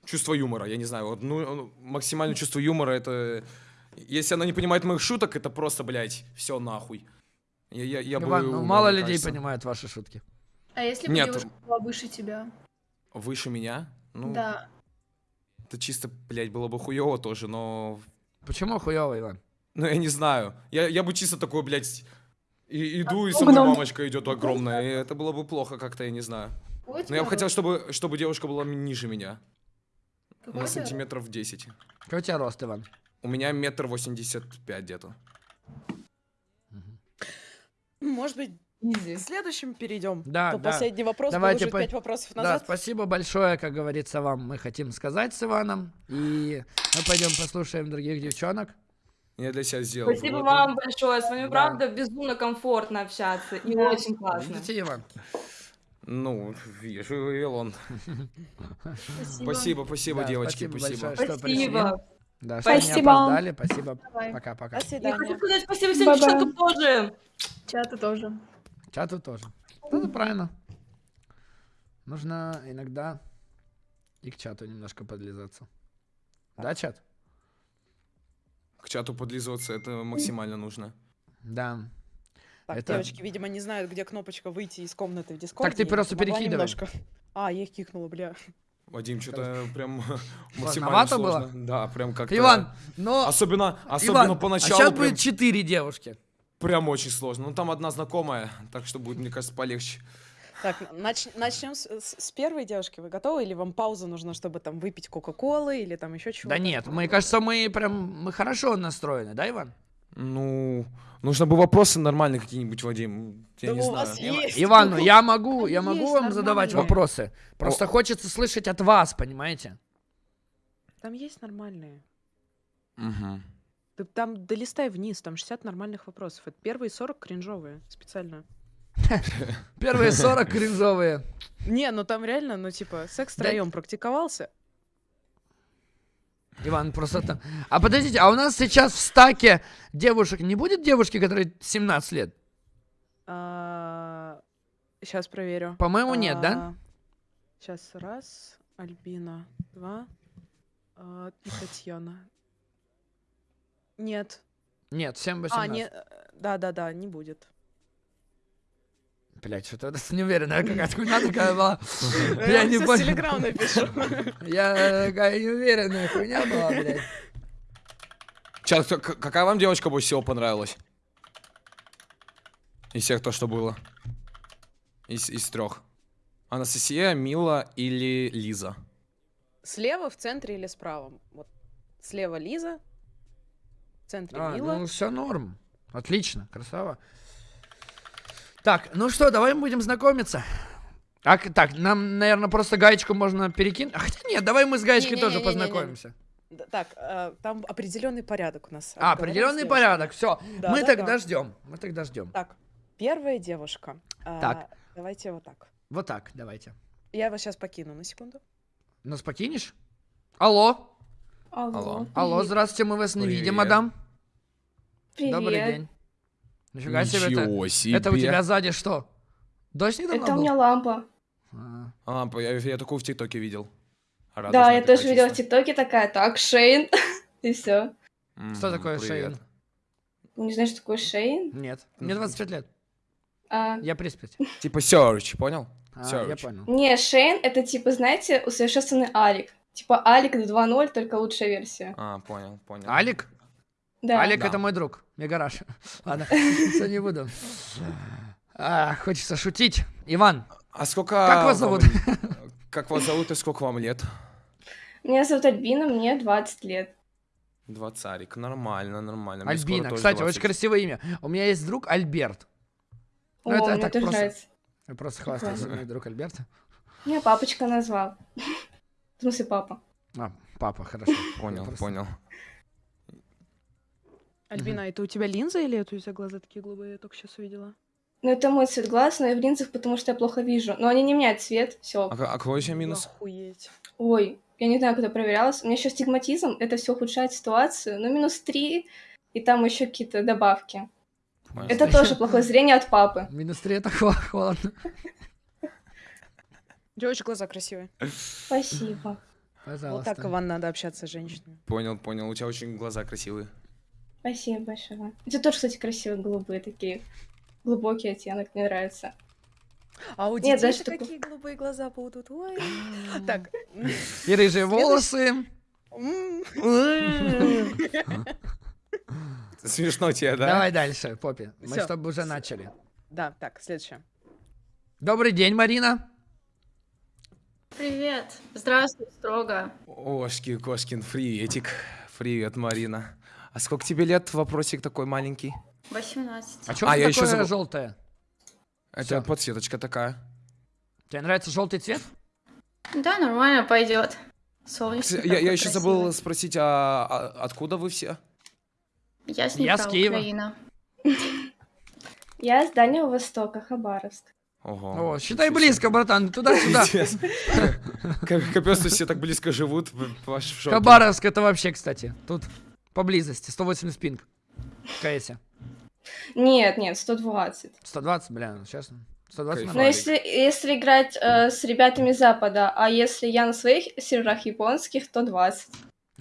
Чувство юмора, я не знаю, вот, ну, максимальное чувство юмора, это... Если она не понимает моих шуток, это просто, блядь, все нахуй. Я, я, я бы Иван, ну умер, мало мне людей кажется. понимают ваши шутки. А если бы Нет. девушка была выше тебя? Выше меня? Ну, Да. это чисто, блядь, было бы хуево тоже, но... Почему хуёво, Иван? Ну, я не знаю. Я, я бы чисто такой, блядь, и, иду, и со мной мамочка идет огромная, и это было бы плохо как-то, я не знаю. Но я бы хотел, чтобы, чтобы девушка была ниже меня. Какой На у тебя сантиметров 10. Какой у тебя рост, Иван? У меня метр восемьдесят пять где-то. Может быть, Изи. к следующему перейдем? Да, То да. последний вопрос Давайте уже по- пять вопросов Да, назад. спасибо большое, как говорится, вам мы хотим сказать с Иваном. И мы пойдем послушаем других девчонок. Я для себя сделал. Спасибо выводы. вам большое. С вами, Да. правда, безумно комфортно общаться. И Да. очень классно. Видите, Иван? Ну, вижу, Илон. Спасибо. Спасибо, спасибо, Да, девочки, спасибо спасибо. большое. что. Спасибо. Да, что не Спасибо. опоздали. Спасибо. Пока-пока. До Я хочу сказать спасибо всем Bye-bye. девчонкам тоже. Чата тоже. Чату тоже. Ну, это правильно. Нужно иногда и к чату немножко подлизаться. Да, чат? К чату подлизываться это максимально нужно. Да. Так, Это- девочки, видимо, не знают, где кнопочка выйти из комнаты в Дискорд. Так ты просто перекидывай. А, я их кикнула, бля. Вадим, что-то прям максимально сложно. было? Да, прям как-то... Иван, но... Особенно, особенно Иван, поначалу а сейчас прям, будет четыре девушки. прям очень сложно. Ну, там одна знакомая, так что будет, мне кажется, полегче. Так, начнем с, с- с первой девушки. Вы готовы? Или вам пауза нужна, чтобы там выпить Кока-Колы или там еще чего-то? Да нет, мне кажется, мы прям мы хорошо настроены, да, Иван? Ну, нужно бы вопросы нормальные какие-нибудь, Вадим. Я Да не знаю. есть. Иван, ну я могу, я могу вам задавать нормальные. вопросы. Просто хочется слышать от вас, понимаете? Там есть нормальные. Мгм. Ты там долистай вниз, там 60 нормальных вопросов. Это первые 40 кринжовые, специально. Первые 40 кринжовые. Не, ну там реально, ну типа, секс втроем практиковался. Иван, просто там... А подождите, а у нас сейчас в стаке девушек не будет девушки, которой 17 лет? Сейчас проверю. По-моему, нет, да? Сейчас раз, Альбина, два а, и Татьяна. Нет. Нет, всем А, 18. не, да, да, да, не будет. Блять, что-то это неуверенная какая-то хуйня такая была. Я не не понял. телеграм напишу. Я такая неуверенная хуйня была, блядь. К- какая вам девочка больше всего понравилась? Из всех то, что было. Из, из трех. Анастасия, Мила или Лиза? Слева, в центре или справа? Вот слева Лиза, в центре А, Мила. ну все норм. Отлично, красава. Так, ну что, давай мы будем знакомиться. А, так, нам, наверное, просто гаечку можно перекинуть. А, хотя нет, давай мы с гаечкой тоже Не-не-не-не-не-не. познакомимся. Д- Так, э, там определенный порядок у нас. А, определенный порядок. Все. Да, мы да, тогда да. ждем. Мы тогда ждем. Так, первая девушка. А, Так. Давайте вот так. Вот так, давайте. Я вас сейчас покину на секунду. Нас покинешь? Алло. Алло. Алло. Алло, привет. здравствуйте, мы вас не видим, Привет. мадам. Привет. Добрый день. Нифига себе это. Ничего себе. Это у тебя сзади что? Дождь недавно Это у был? меня лампа. А, А, по- я, я такую в ТикТоке видел. да, Радужная я такая тоже видела в. ТикТоке такая, так, Шейн. И все. Что такое привет. Шейн? Не знаешь, что такое Шейн? Нет, мне 25 лет. А, Я приспять. Типа Search, понял? А, Search. я понял. не, Шейн это типа, знаете, усовершенствованный Алик. Типа Алик 2.0, только лучшая версия. А, понял, понял. Алик? Да. Алик Да. это мой друг. Мегараш. Ладно, все не буду. А, хочется шутить. Иван, А сколько... Как вас вам- зовут? Как вас зовут и сколько вам лет? Меня зовут Альбина, мне 20 лет. Двадцарик. Нормально, нормально. Мне Альбина. Кстати, 20. очень красивое имя. У меня есть друг Альберт. О, Ну, это мне так тоже просто. нравится. Я просто хвастаюсь, мой друг Альберт. Меня папочка назвал. В смысле, папа. А, папа, хорошо. Понял, Просто- понял. Альбина, это у тебя линза или это у тебя глаза такие голубые? Я только сейчас увидела. Ну, это мой цвет глаз, но я в линзах, потому что я плохо вижу. Но они не меняют цвет, все. А, а какой еще минус? Охуеть. Ой, я не знаю, когда проверялась. У меня еще стигматизм, это все ухудшает ситуацию. Ну, минус 3, и там еще какие-то добавки. Понял. Это тоже плохое зрение от папы. Минус 3 это хо- холодно. У тебя очень глаза красивые. Спасибо. Пожалуйста. Вот так, Иван, надо общаться с женщинами. Понял, понял. У тебя очень глаза красивые. Спасибо большое. У тебя тоже, кстати, красивые голубые такие. Глубокий оттенок, мне нравится. А у Нет, детей знаешь, такие такой- голубые глаза будут. Ой. Так. И рыжие волосы. Смешно тебе, да? Давай дальше, Поппи. Мы Всё. чтобы уже начали. Да, так, следующее. Добрый день, Марина. Привет. Здравствуй, строго. Ошки, Кошкин, приветик. Привет, Марина. А сколько тебе лет? Вопросик такой маленький. 18. А что А, я такое забыл. желтое? Это Всё. подсветочка такая. Тебе нравится желтый цвет? Да, нормально пойдет. Солнечно. Кстати, Я, я еще забыл спросить, а, а откуда вы все? Я с Я Днепра, с Киева. Украина. Я с Дальнего Востока, Хабаровск. Ого. О, считай близко, братан, туда-сюда. Капец, все так близко живут. Хабаровск это вообще, кстати, тут поблизости, 180 пинг. В КСе. Нет, нет, 120. 120, бля, ну честно. 120 Кайф. Но если, если играть э, с ребятами Запада, а если я на своих серверах японских, то 20.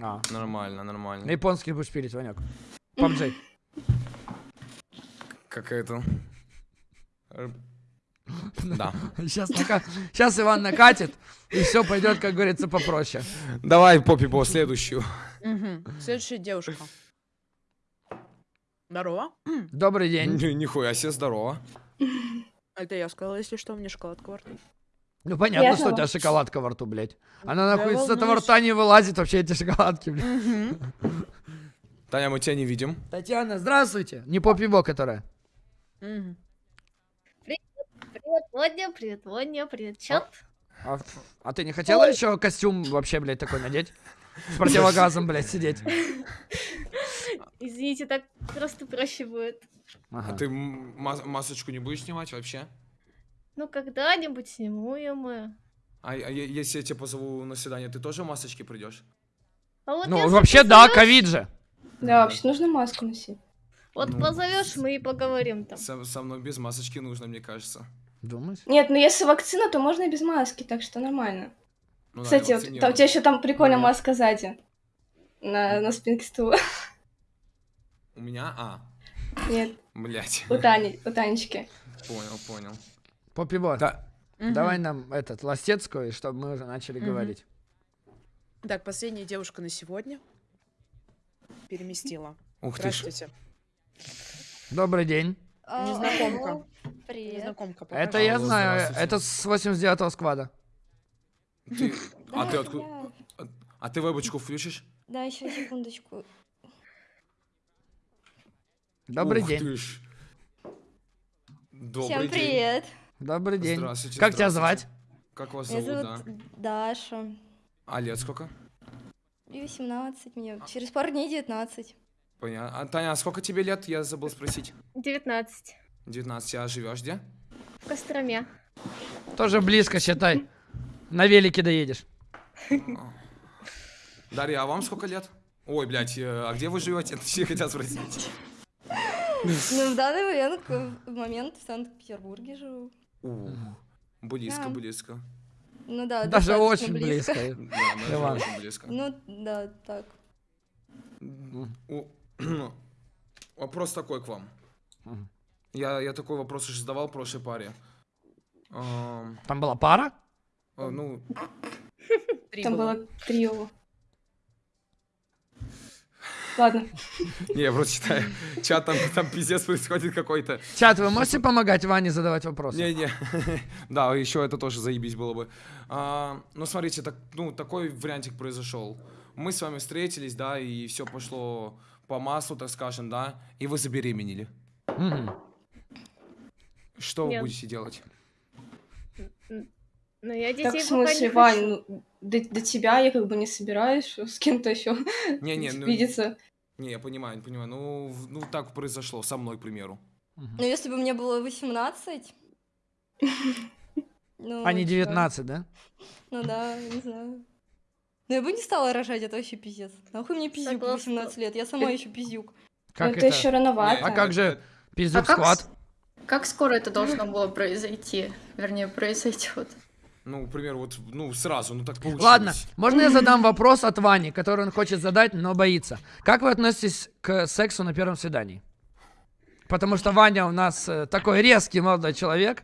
А, Нормально, на нормально. японский будешь пилить, Ванек. PUBG. Как это? Да. Сейчас, Сейчас Иван накатит, и все пойдет, как говорится, попроще. Давай, Поппи Бо, следующую. Мгм. Следующая девушка. Здорово. Добрый день. Ни- Нихуя себе, здорово. Это я сказала, если что, мне шоколадка во рту. Ну понятно, что у тебя шоколадка во рту, блядь. Она Да нахуй с этого рта не вылазит вообще эти шоколадки, блядь. Мгм. Таня, мы тебя не видим. Татьяна, здравствуйте. Не попиво, которая. Мгм. Привет, Водня, привет, Водня, привет, чат. А, ф- а ты не хотела еще костюм вообще, блядь, такой надеть? С противогазом, блядь, сидеть. Извините, так просто проще будет. Ага. А ты мас- масочку не будешь снимать вообще? Ну, когда-нибудь сниму ее мы. А, а если я тебя позову на свидание, ты тоже в масочке придешь? А вот Ну, вообще, да, ковид же. Да, вообще нужно маску носить. Вот Ну. позовешь, мы и поговорим там. Со, со мной без масочки нужно, мне кажется. Думаешь? Нет, ну если вакцина, то можно и без маски, так что нормально. Ну да, Кстати, я вот, там, у тебя еще там прикольная Ну. маска сзади. На, на спинке стула. У меня? А, Нет, блять. у Тани, у Танечки. Понял, понял. Попибот, Да. давай нам этот, ластецкую, чтобы мы уже начали Мгм. говорить. Так, последняя девушка на сегодня. Переместила. Ух ты ж. Добрый день. Незнакомка. алло, Привет. Незнакомка. Это покажи. я Алло, знаю, это с 89-го сквада. Ты- А ты откуда? А ты вебочку включишь? Да, еще секундочку. Добрый Ух день. ты ж. Добрый Всем день. привет. Добрый день. Здравствуйте, Как тебя здравствуйте. звать? Как вас Меня зовут, зовут да? Даша. А лет сколько? И 18 мне. Через пару дней 19. Понятно. А, Таня, а сколько тебе лет? Я забыл спросить. 19. 19. А живешь где? В Костроме. Тоже близко, считай. На велике доедешь. Дарья, а вам сколько лет? Ой, блядь, э, а где вы живете? Это все хотят спросить. Ну, в данный момент, в момент в Санкт-Петербурге живу. Ух, Близко, Да. близко. Ну да, Даже очень близко. Да, даже очень близко. Ну, да, так. У- Вопрос такой к вам. Я, я такой вопрос уже задавал прошлой паре. Ам, Там была пара? а, ну, Три Там было. было трио. Ладно. не, я просто читаю. Чат там, там пиздец происходит какой-то. Чат, вы можете помогать Ване задавать вопросы? Не-не. Да, еще это тоже заебись было бы. А, ну, смотрите, так, ну, такой вариантик произошел. Мы с вами встретились, да, и все пошло по маслу, так скажем, да, и вы забеременели. Мгм. Что вы Нет. будете делать? Но я детей Так, в пока смысле, не Вань, ну, до, до тебя я как бы не собираюсь с кем-то еще Не-не, ну, видеться. не, я понимаю, я понимаю. Ну, в- ну, так произошло, со мной, к примеру. Ну, если бы мне было 18... Ну, А не чё? 19, да? Ну да, не знаю. Ну, я бы не стала рожать, это вообще пиздец. Нахуй мне пиздюк в Согласна. 18 лет, я сама еще пиздюк. Как это, еще рановато. А как же пиздюк А как сквад? с- Как скоро это должно было произойти? Вернее, произойдет. Ну, к примеру, вот, ну, сразу, ну, так получилось. Ладно, можно я задам вопрос от Вани, который он хочет задать, но боится. Как вы относитесь к сексу на первом свидании? Потому что Ваня у нас э, такой резкий молодой человек,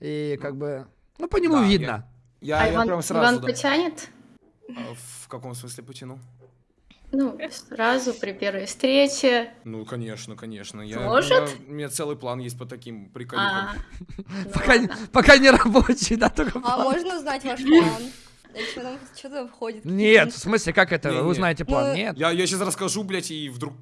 и как бы, ну по нему Да, я- видно. Я, а я Иван, прям сразу, Иван да. потянет? А, В каком смысле потяну? Ну, сразу при первой встрече. Ну, конечно, конечно. Я, Может? У, меня, у меня целый план есть по таким приколюхам. А, ну Пока, не- пока не рабочий, да, только А план. можно узнать ваш план? Там что-то входит. Нет, в смысле, как это? Вы узнаете план? Ну, Нет. Я, я сейчас расскажу, блядь, и вдруг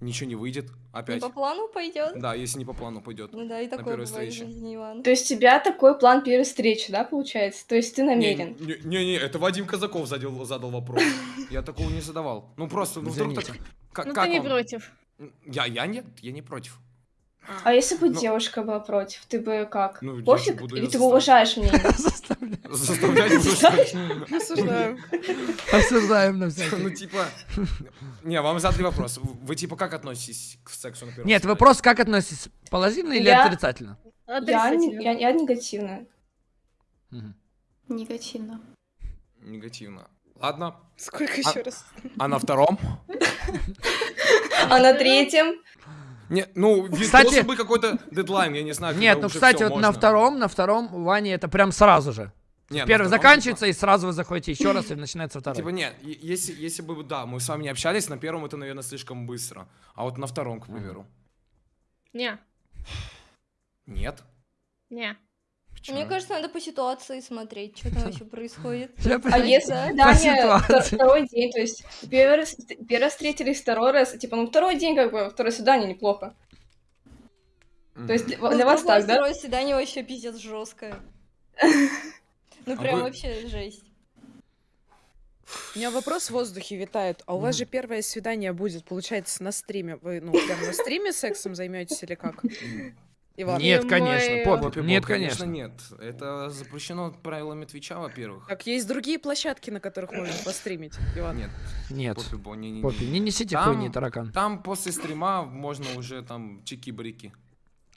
ничего не выйдет Не опять. по плану пойдет? Да, если не по плану пойдет. Ну да, и такое первой встрече. жизни. То есть у тебя такой план первой встречи, да, получается? То есть ты намерен? Не-не, это Вадим Казаков задал, задал вопрос. Я такого не задавал. Ну просто, ну вдруг так... Ну ты не против. Я, я нет, я не против. А если бы Ну- девушка была против, ты бы как? Ну, Пофиг? буду Или ты заставлять. уважаешь мнение? Ли? Осуждаю. Осуждаем на всякий. Ну, типа... Не, вам задали вопрос. Вы, типа, как относитесь к сексу на первом Нет, вопрос, как относитесь? Положительно или отрицательно? Я, не- я. Мгм. Негативно. Негативно. Ладно. Сколько А- еще раз? А на втором? А на третьем? Не, ну, Кстати- должен быть какой-то дедлайн, я не знаю. Нет, ну, кстати, вот на можно. втором, на втором у Вани это прям сразу же. Не, на Первый заканчивается, и сразу вы заходите еще раз, и начинается Типа, второй. типа, нет, если, если бы, да, мы с вами не общались, на первом это, наверное, слишком быстро. А вот на втором, к примеру. Не, Нет. не. Почему? Мне кажется, надо по ситуации смотреть, что там вообще происходит. А если Да. свидание второй день, то есть первый раз, встретились, второй раз, типа, ну второй день, как бы, второе свидание неплохо. То есть для, Ну, вас так, да? Второе свидание вообще пиздец жесткое. Ну А прям вообще жесть. У меня вопрос в воздухе витает. А у вас же первое свидание будет, получается, на стриме. Вы, ну, прям на стриме сексом займетесь или как? Иван? Нет, Ё-моё. конечно, Поппи, Поппи нет, конечно. нет. Это запрещено правилами Твича, во-первых. Так, есть другие площадки, на которых можно постримить, Иван. Нет, Нет. Поппи Бо, не, не, Поппи, не несите Там- хуйни, таракан. Там после стрима можно уже там чики-брики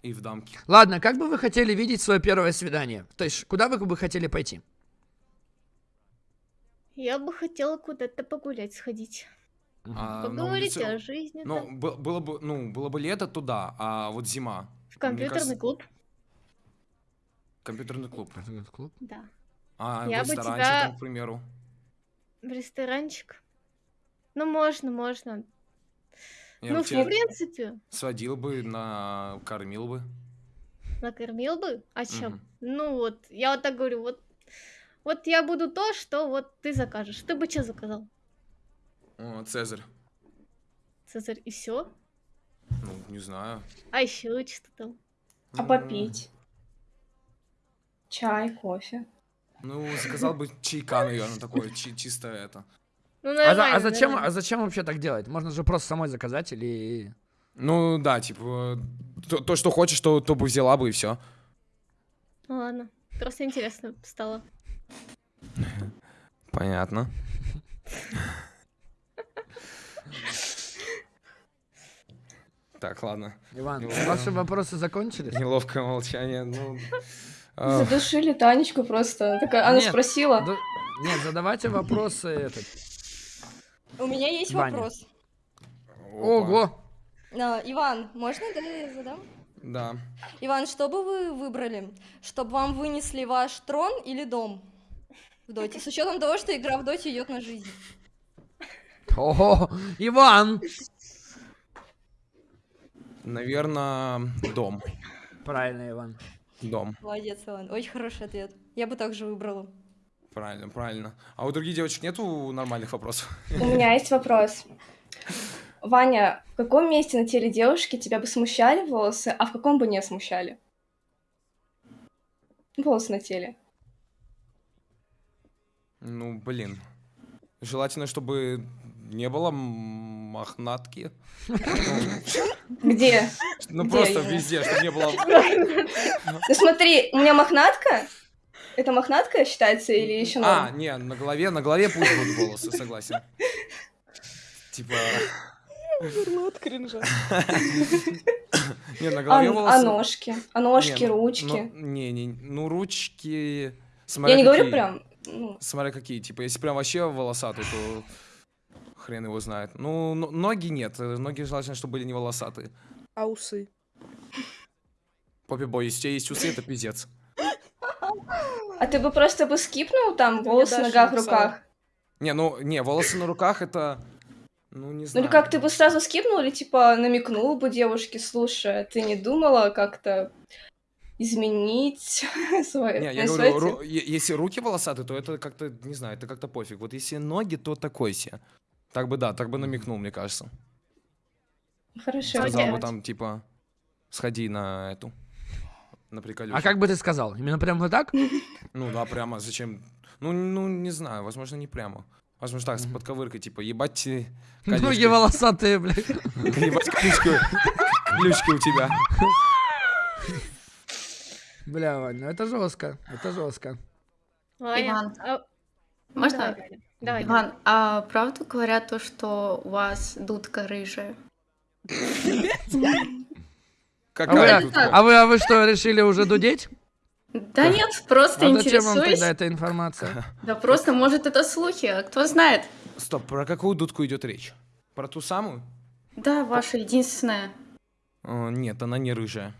и в дамки. Ладно, как бы вы хотели видеть свое первое свидание? То есть, куда вы бы хотели пойти? Я бы хотела куда-то погулять, сходить. А, на Поговорить улице- о жизни. Ну, было бы, ну, было бы лето, туда, а вот зима. Компьютерный кажется- клуб. Компьютерный клуб. Клуб? Да. А Я в бы ресторанчик тебя- там, к примеру. В ресторанчик. Ну, можно, можно. Я ну, бы в принципе, сводил бы, накормил бы. накормил бы. А чем? Мгм. Ну вот, я вот так говорю, вот, вот я буду то, что вот ты закажешь. Ты бы что заказал? О, Цезарь. Цезарь, и все? Ну, не знаю. А еще что там? А попить? Чай, кофе. Ну, заказал бы чайка, наверное, такое, чи- чисто это. Ну, А, за- а зачем, а зачем вообще так делать? Можно же просто самой заказать или... Ну, да, типа, то, то, что хочешь, то, то бы взяла бы и все. Ну ладно, просто интересно стало. Понятно. Так, ладно. Иван, Ну, ваши вопросы закончились? Неловкое молчание. Ну, Задушили Танечку просто. Такая, она Нет, спросила. Да- Нет, задавайте вопросы этот. У меня есть Ваня. вопрос. Ого! А, Иван, можно, да, я задам? Да. Иван, что бы вы выбрали? Чтобы вам вынесли ваш трон или дом в доте? С учетом того, что игра в доте идет на жизнь. Ого! Иван! Наверное, дом. Правильно, Иван. Дом. Молодец, Иван. Очень хороший ответ. Я бы также выбрала. Правильно, правильно. А у других девочек нету нормальных вопросов? У меня есть вопрос. Ваня, в каком месте на теле девушки тебя бы смущали волосы, а в каком бы не смущали? Волосы на теле. Ну, блин. Желательно, чтобы не было мохнатки. Где? Ну, просто везде, чтобы не было... Ну смотри, у меня мохнатка. Это мохнатка считается или еще А, не, на голове, на голове пусть будут волосы, согласен. Типа... От кринжа. Не, на А, голове а волосы... ножки? А ножки, ну, ручки? ну, Не, не, ну ручки... Я не говорю прям. Смотря какие, типа, если прям вообще волосатый, то хрен его знает. Ну, но- ноги нет, э, ноги желательно, чтобы были не волосатые. А усы? Поппи бой, если у тебя есть усы, это пиздец. А ты бы просто бы скипнул там волосы на ногах, руках? Не, ну, не, волосы на руках это... Ну, не Ну знаю. или как, ты бы сразу скипнул или типа намекнул бы девушке, слушай, ты не думала как-то изменить свое Не, я говорю, тело?» ру- если руки волосатые, то это как-то, не знаю, это как-то пофиг. Вот если ноги, то такой себе. Так бы, да, так бы намекнул, мне кажется. Хорошо. Сказал бы там, типа, сходи на эту, на приколюху. А как бы ты сказал? Именно прям вот так? Ну да, прямо, зачем? Ну, ну, не знаю, возможно, не прямо. Возможно, так, с подковыркой, типа, ебать э, Ноги колючки. волосатые, блядь. Ебать колючки, колючки у тебя. Бля, Вань, ну это жестко. Это жестко. Иван, а- ну, можно? Давай, Галя. Иван, а правду говорят то, что у вас дудка рыжая? Как А вы, а вы, а вы что, решили уже дудеть? Да нет, просто А зачем вам интересуюсь. тогда эта информация? Да просто, может, это слухи, а кто знает. Стоп, про какую дудку идет речь? Про ту самую? Да, ваша единственная. Нет, она не рыжая.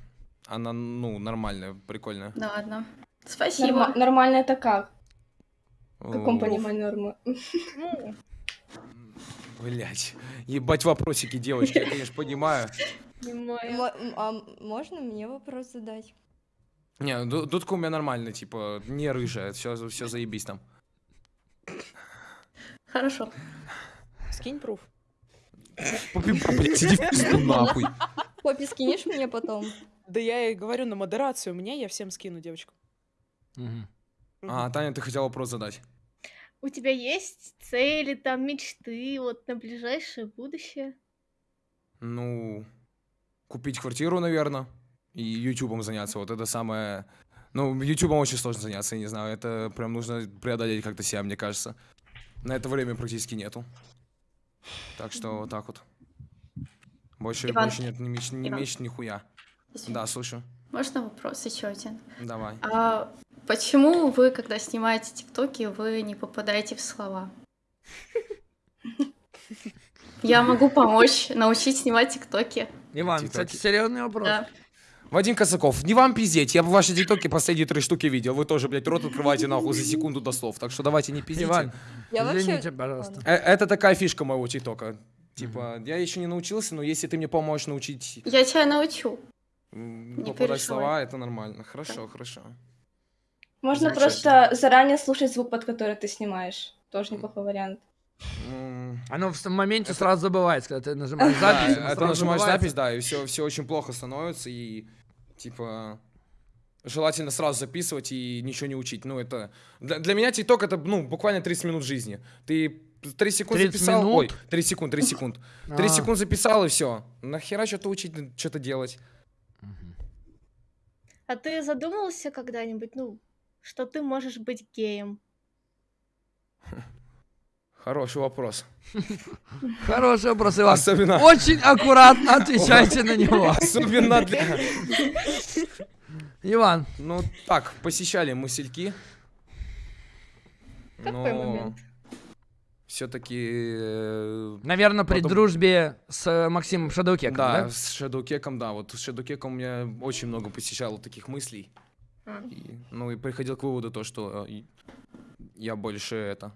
Она, ну, нормальная, прикольная. Да ладно. Спасибо. Норма- Нормально это как? В каком понимании нормы? Ну, Блять. Ебать вопросики, девочки, я, конечно, понимаю. а можно мне вопрос задать? Не, ду- дудка у меня нормальная, типа, не рыжая, все, все заебись там. Хорошо. Скинь пруф. Попи, блядь, иди в пизду нахуй. Попи, скинешь мне потом? Да я и говорю на модерацию мне, я всем скину девочку. А, Таня, ты хотела вопрос задать. У тебя есть цели, там, мечты, вот на ближайшее будущее? Ну, купить квартиру, наверное, и ютубом заняться. Вот это самое... Ну, ютубом очень сложно заняться, я не знаю. Это прям нужно преодолеть как-то себя, мне кажется. На это время практически нету. Так что вот так вот. Больше, Иван, больше нет ни меч, ни Иван. меч, ни хуя. Извини. Да, слушаю. Можно вопрос еще один? Давай. А почему вы, когда снимаете тиктоки, вы не попадаете в слова? Я могу помочь, научить снимать тиктоки. Иван, кстати, серьезный вопрос. Да. Вадим Косаков, не вам пиздеть, я бы ваши тиктоки последние три штуки видел. Вы тоже, блядь, рот открываете нахуй за секунду до слов. Так что давайте не пиздите. Иван, Я вообще... извините, пожалуйста. Э, Это такая фишка моего тиктока. Типа, я еще не научился, но если ты мне поможешь научить Я тебя научу. попадать слова, это нормально. Хорошо, хорошо. Можно просто заранее слушать звук, под который ты снимаешь. Тоже неплохой вариант. Оно в моменте сразу забывается, когда ты нажимаешь Да, запись. это сразу нажимаешь забывается. запись, да, и все, все очень плохо становится, и типа желательно сразу записывать и ничего не учить. Ну, это для, для меня ТикТок это ну буквально 30 минут жизни. Ты 3 секунды 30 записал, минут? ой, 3 секунд, 3 секунд. 3 А. секунд записал и все. Нахера что-то учить, что-то делать? А ты задумывался когда-нибудь, ну, что ты можешь быть геем? Хороший вопрос. Хороший вопрос, Иван. Особенно, Очень аккуратно отвечайте на него. особенно для... Иван, Ну, так, посещали мысельки. Какой момент? Все-таки... наверное, при Потом- дружбе с э, Максимом Шадоукеком, Да, да? с Шадукеком, да. Вот с Шадукеком у меня очень много посещало таких мыслей. А. И, ну и приходил к выводу то, что э, я больше это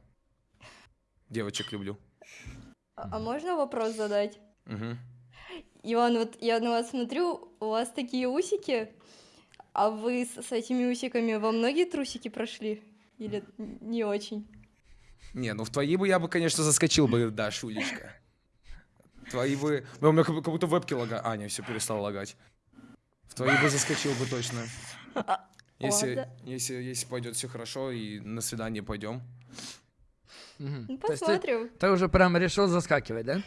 девочек люблю. А а можно вопрос задать? Мгм. Иван, вот я на вас смотрю, у вас такие усики, а вы с, с этими усиками во многие трусики прошли? Или не очень? Не, ну в твои бы я бы, конечно, заскочил бы, да, Шулечка. Твои бы... Ну, У меня как, как будто вебки лагают. А, не, все перестал лагать. В твои бы заскочил бы точно. Если, Ладно. если, если пойдет все хорошо и на свидание пойдем. Ну, есть ты, посмотрим. ты уже прям решил заскакивать, да?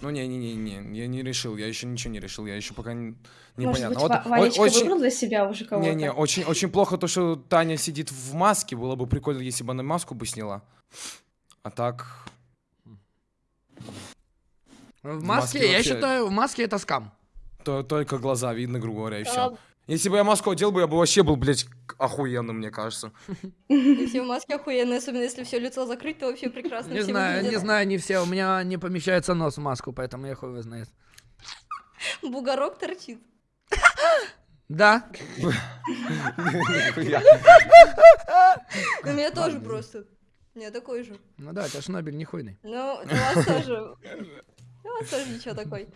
Ну, не-не-не, я не решил, я еще ничего не решил, я еще пока не, Может непонятно. быть, Вот о- очень- выбрал для себя уже кого-то? Не-не, очень, очень плохо то, что Таня сидит в маске. Было бы прикольно, если бы она маску бы сняла. А так... В В маске, маске я вообще- считаю, в маске это скам. То, только глаза видно, грубо говоря, и все. Если бы я маску одел бы, я бы вообще был, блядь, охуенным, мне кажется. И все в маске охуенные, особенно если все лицо закрыть, то вообще прекрасно Не знаю, не знаю, не все. У меня не помещается нос в маску, поэтому я хуй его знает. Бугорок торчит. Да. У меня тоже просто. У меня такой же. ну да, это Шнобель не хуйный. Ну, у вас тоже. У вас тоже ничего такой.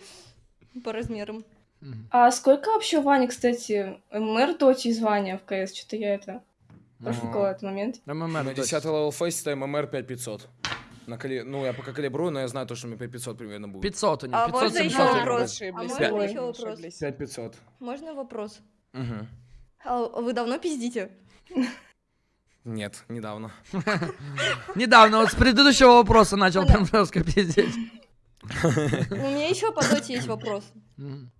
По размерам. Мгм. А сколько вообще у Вани, кстати, MMR в доте, звания в КС? Что-то я это профукала этот момент. MMR, На точно. 10 level Faceit MMR 5500. На кали... Ну, я пока калибрую, но я знаю то, что мне 5500 примерно будет. 500 у него, А 500 можно еще 700 вопрос? А можно Пять. еще вопрос? 5500. Можно вопрос? Мгм. А вы давно пиздите? Нет, недавно. Недавно, вот с предыдущего вопроса начал прям жестко пиздеть. У меня еще по доте есть вопрос. Мгм.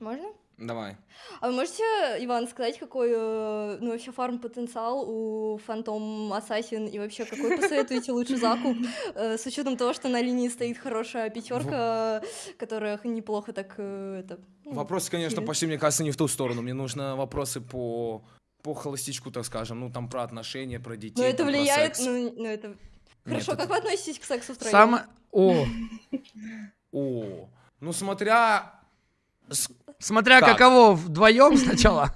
Можно? Давай. А вы можете, Иван, сказать, какой, э, ну, вообще фарм-потенциал у Фантом Ассасин и вообще какой посоветуете лучше закуп, э, с учетом того, что на линии стоит хорошая пятерка, которая неплохо так э, это. ну, Вопросы, конечно, пошли, мне кажется, не в ту сторону. Мне нужно вопросы по по холостячку, так скажем. Ну, там про отношения, про детей. Но это там про влияет, секс. ну, ну, это... Хорошо, это- как вы относитесь к сексу втроем? Самое... О, О, ну смотря... смотря Так. каково вдвоем сначала.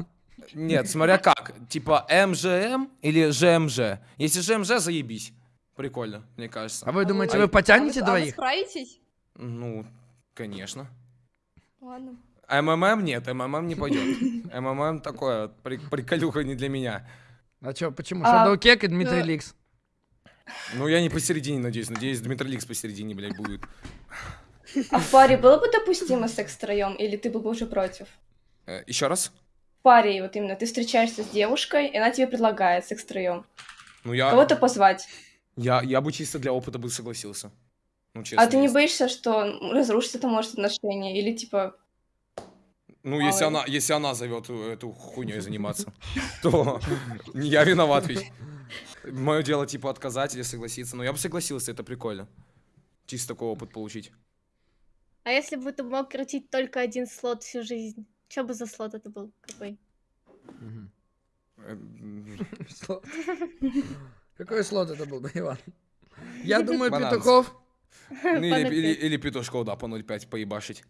Нет, смотря как. Типа МЖМ или ЖМЖ. Если ЖМЖ, заебись. Прикольно, мне кажется. А вы думаете, А вы потянете а вы, а вы двоих? справитесь? Ну, конечно. Ладно. МММ нет, МММ не пойдет. МММ такое, при- приколюха не для меня. А чё, почему? А, Shadow Кек и Дмитрий. Ликс. Ну, я не посередине, надеюсь. Надеюсь, Дмитрий Ликс посередине, блядь, будет. А в паре было бы допустимо секс втроем, или ты был бы уже против? Э, Еще раз? В паре, вот именно, ты встречаешься с девушкой, и она тебе предлагает секс втроем. Ну, я, Кого-то позвать. я, я бы чисто для опыта бы согласился. Ну, честно. А ты не боишься, что разрушится это может отношения? Или типа, Ну, если она, если она зовет эту хуйней заниматься, то не я виноват ведь. Мое дело, типа, отказать или согласиться. Но я бы согласился, это прикольно. Чисто такой опыт получить. А если бы ты мог крутить только один слот всю жизнь? Что бы за слот это был? Какой? Слот. Какой слот это был бы, Иван? Я думаю, Банан. Петухов. Ну, или, или, 0,5. или петушков, да, по 0,5 поебашить.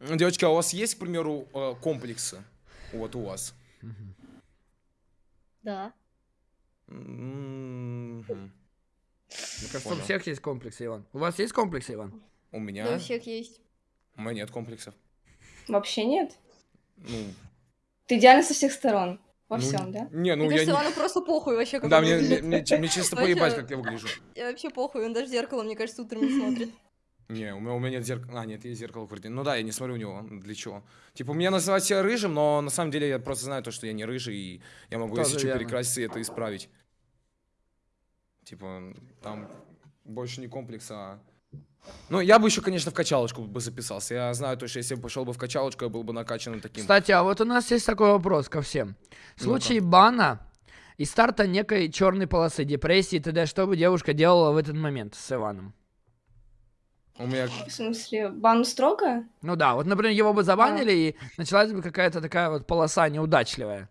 Девочки, а у вас есть, к примеру, э, комплексы? Вот у вас. Да. М, мгм. Мне кажется, у всех есть комплексы, Иван. У вас есть комплексы, Иван? У меня? Да, у всех есть. У меня нет комплексов. Вообще нет? Ну, Ты идеально со всех сторон. Во ну, всем, да? Не, ну Мне я кажется, не... Просто похуй вообще, как Да, мне, мне, мне, мне чисто поебать, как я выгляжу. я Вообще похуй, он даже в зеркало, мне кажется, утром не смотрит. Не, у меня, у меня нет зеркала. А, нет, есть зеркало в квартире. Ну да, я не смотрю у него. Для чего? Типа, меня называют себя рыжим, но на самом деле я просто знаю то, что я не рыжий, и я могу, Тоже если что, перекраситься и это исправить. Типа, там больше не комплекс, а... Ну, я бы еще, конечно, в качалочку бы записался. Я знаю то, что если бы пошел бы в качалочку, я был бы накачанным таким. Кстати, а вот у нас есть такой вопрос ко всем. В случае бана и старта некой черной полосы, депрессии и т.д., что бы девушка делала в этот момент с Иваном? У меня... В смысле, бан строго? Ну да, вот, например, его бы забанили, и началась бы какая-то такая вот полоса неудачливая.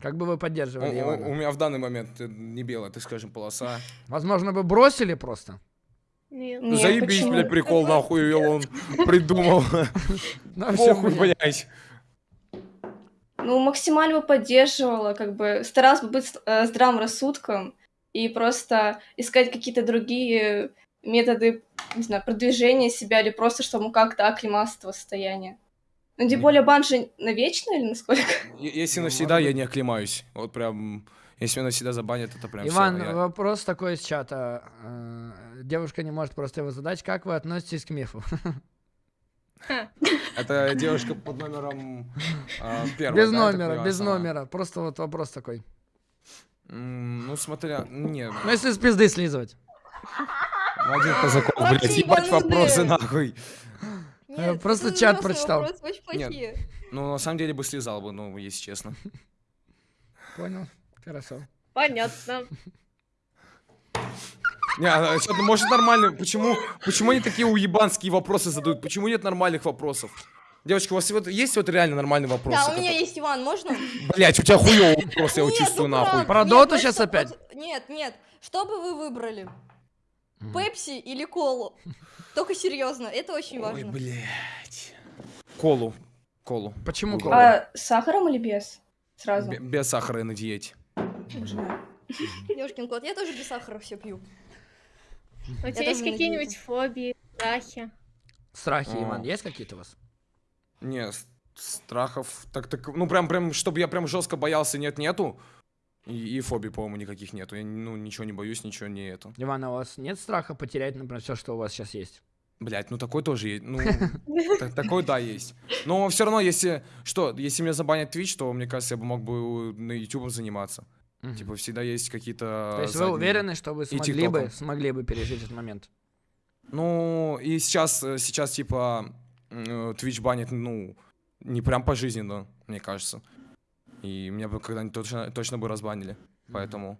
Как бы вы поддерживали у- Ивана? у меня в данный момент э, не белая, ты скажем, полоса. Возможно, бы бросили просто? Нет. Нет, Заебись, почему? блядь, прикол, нахуй, он придумал. Ну, всё Похуй, блядь. Ну, максимально поддерживала, как бы старалась бы быть э, здравым рассудком и просто искать какие-то другие методы, не знаю, продвижения себя или просто, чтобы как-то оклематься от этого состояния. Ну, тем более бан же навечно или насколько? Если Ну, навсегда, я не оклемаюсь. Вот прям, если меня навсегда забанят, это прям Иван, я- вопрос такой из чата. Э, Девушка не может просто его задать. Как вы относитесь к мифу? Это девушка под номером а, первой, Без номера, без номера. Просто вот вопрос такой. Ну, смотря... Не, Ну, если с пизды слизывать. ну, один Казаков, блядь, ебать вопросы, нахуй. Нет, просто чат прочитал. плохие. Ну, на самом деле бы слезал бы, ну, если честно. Понял. Хорошо. Понятно. Не, а что-то, может, нормально. Почему, почему они такие уебанские вопросы задают? Почему нет нормальных вопросов? Девочки, у вас вот есть вот реально нормальный вопрос? Да, у меня есть Иван, можно? Блять, у тебя хуёвый вопрос, я его чувствую ну нахуй. Про Нет, доту щас что- опять? Нет, нет. Что бы вы выбрали? Пепси или колу? Только серьезно, это очень Ой, важно. блядь. Колу. Колу. Почему колу? А с сахаром или без? Сразу. Бе- Без сахара и на диете. Ёшкин кот, я тоже без сахара все пью. У тебя есть какие-нибудь фобии, страхи? Страхи. Иван, есть какие-то у вас? Не, с- страхов. Так, так, ну прям, прям, чтобы я прям жестко боялся, нет, нету. И, и фобий, по-моему, никаких нету. Я, ну, ничего не боюсь, ничего не это. Иван, а у вас нет страха потерять, например, все, что у вас сейчас есть? Блять, ну такой тоже есть. Ну, та- такой, да, есть. Но все равно, если, что, если меня забанят Twitch, то, мне кажется, я бы мог бы на YouTube заниматься. Мгм. Типа, всегда есть какие-то... То есть вы задние- уверены, что вы смогли бы, тиктоком. смогли бы пережить этот момент? Ну, и сейчас, э, сейчас, типа, м, э, Twitch банит, ну, не прям пожизненно, мне кажется. И меня бы когда-нибудь точно, точно бы разбанили. Поэтому...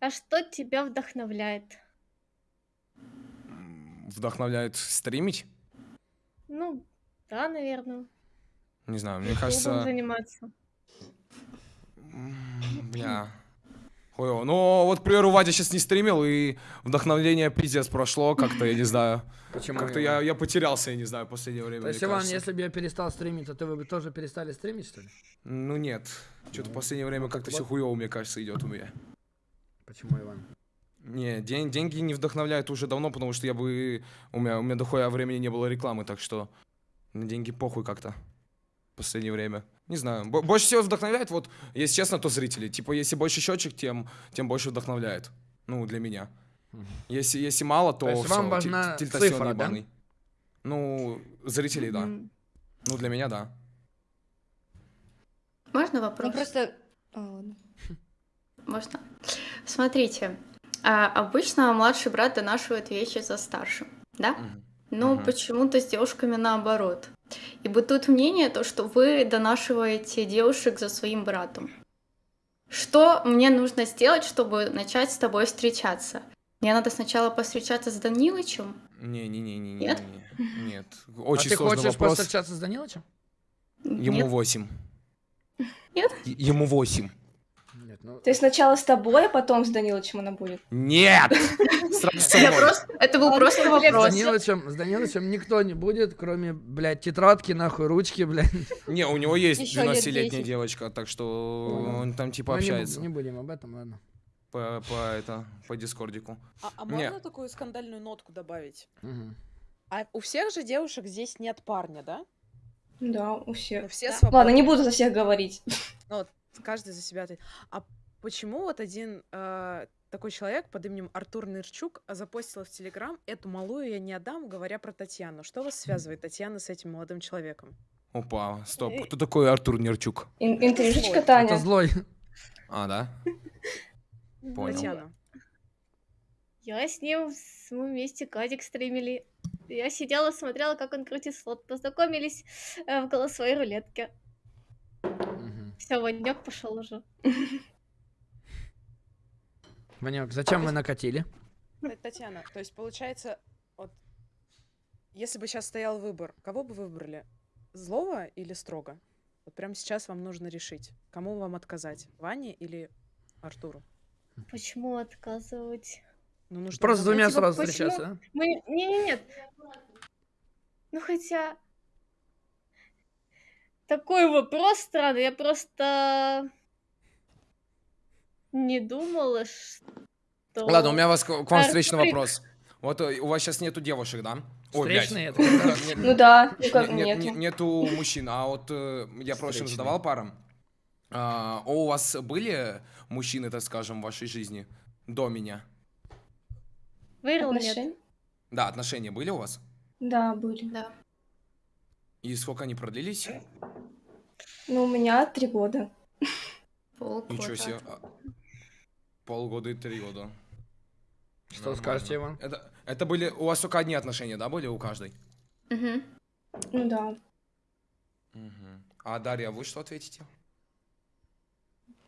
А что тебя вдохновляет? М, Вдохновляет стримить? Ну, да, наверное. Не знаю, мне кажется... заниматься. Бля. Хуёво. Ну, вот, к примеру, Вадя сейчас не стримил, и вдохновление пиздец прошло, как-то, я не знаю. Почему? Как-то я, я потерялся, я не знаю, в последнее время, То есть, Иван, кажется. если бы я перестал стримить, то ты вы бы тоже перестали стримить, что ли? Ну, нет. Что-то в последнее время как-то все хуёво, мне кажется, идет у меня. Почему, Иван? Не, ден- деньги не вдохновляют уже давно, потому что я бы... У меня, у меня дохуя времени не было рекламы, так что на деньги похуй как-то в последнее время. Не знаю. Бо- больше всего вдохновляет, вот, если честно, то зрители. Типа, если больше счетчик, тем, тем больше вдохновляет. Ну, для меня. Если, если мало, то, То есть вам всё, важна цифра, да? ебаный. Ну, зрителей, да. Ну, для меня, да. Можно Ну вопрос? просто... А. Можно. Смотрите, а, обычно младший брат донашивает вещи за старшим, да? Но Мгм. почему-то с девушками наоборот. И бытует мнение, то, что вы донашиваете девушек за своим братом. Что мне нужно сделать, чтобы начать с тобой встречаться? Мне надо сначала посвящаться с Данилычем? Не-не-не-не. Нет? Нет. А Очень ты сложный хочешь вопрос. повстречаться с Данилычем? Ему? 8. Нет? Ему 8. Нет. Ну, То есть сначала с тобой, а потом с Данилычем она будет? Нет! Просто... Это был просто с вопрос. С Данилычем никто не будет, кроме, блядь, тетрадки, нахуй, ручки, блядь. Не, у него есть Ещё лет 12-летняя 10. девочка, так что он там типа Ну, общается Не будем об этом, ладно. по, по это по дискордику. А, а можно такую скандальную нотку добавить? Мгм. А у всех же девушек здесь нет парня, да? Да, у Ну, всех. все Ладно, свободны. не буду за всех говорить. Ну, вот каждый за себя. ответит. А почему вот один э, такой человек под именем Артур Нырчук запостил в Телеграм «Эту малую я не отдам», говоря про Татьяну? Что вас связывает, Татьяна, с этим молодым человеком? Опа, стоп. Кто такой Артур Нерчук? Ин- Интрижечка, злой. Это Таня. злой. А, да? Понял. Татьяна. Я с ним с- мы вместе кадик стримили. Я сидела, смотрела, как он крутит слот. Познакомились э, в голосовой рулетке. Все, Ванек пошел уже. Ванек, зачем вы накатили? Та- Татьяна, то есть получается, вот, если бы сейчас стоял выбор, кого бы вы выбрали? Злого или строго? Вот прямо сейчас вам нужно решить, кому вам отказать, Ване или Артуру? Почему отказывать? Ну, нужно Просто двумя типа, сразу встречаться, да? Мы... Не, не, нет. Ну хотя... Такой вопрос странный. Я просто не думала, что... Ладно, у меня вас, к вам встречный Артурик. вопрос. Вот э, у вас сейчас нету девушек, да? Встречный? Нет, Ну да, ну как нет, нет. нет, нету мужчин, а вот э, я прошлым Встречный. задавал парам. А, у вас были мужчины, так скажем, в вашей жизни до меня? Вырыл нет. Отношения? Да, отношения были у вас? Да, были. Да. И сколько они продлились? Ну, у меня три года. Полгода. Ничего себе. А, Полгода и три года. Что Нормально. скажете, Иван? Это, это были... У вас только одни отношения, да, были у каждой? Мгм. Ну да. Мгм. А Дарья, вы что ответите?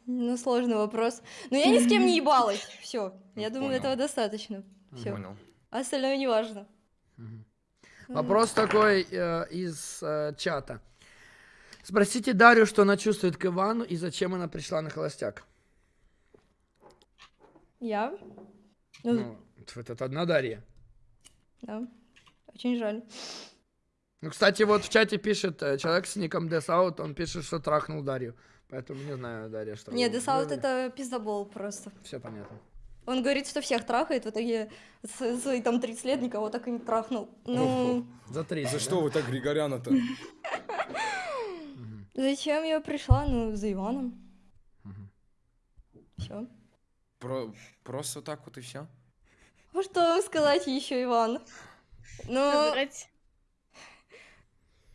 Ну, сложный вопрос. Но я ни с кем не ебалась. Все. Я Ну, думаю, понял. этого достаточно. Все. Понял. Остальное не важно. Мгм. Вопрос такой э, из э, чата. Спросите Дарью, что она чувствует к Ивану и зачем она пришла на холостяк. Я? Ну, Ну, это одна Дарья. да. Очень жаль. Ну, кстати, вот в чате пишет э, человек с ником Desout, он пишет, что трахнул Дарью. Поэтому не знаю, Дарья, что... Нет, Десаут это пиздобол просто. Все понятно. Он говорит, что всех трахает, в итоге свои там 30 лет никого так и не трахнул. Ну, За три. За что вы так Григоряна-то? зачем я пришла? Ну, за Иваном. Все. Про- Просто так вот и все? А что вам сказать еще, Иван? Ну, Забрать.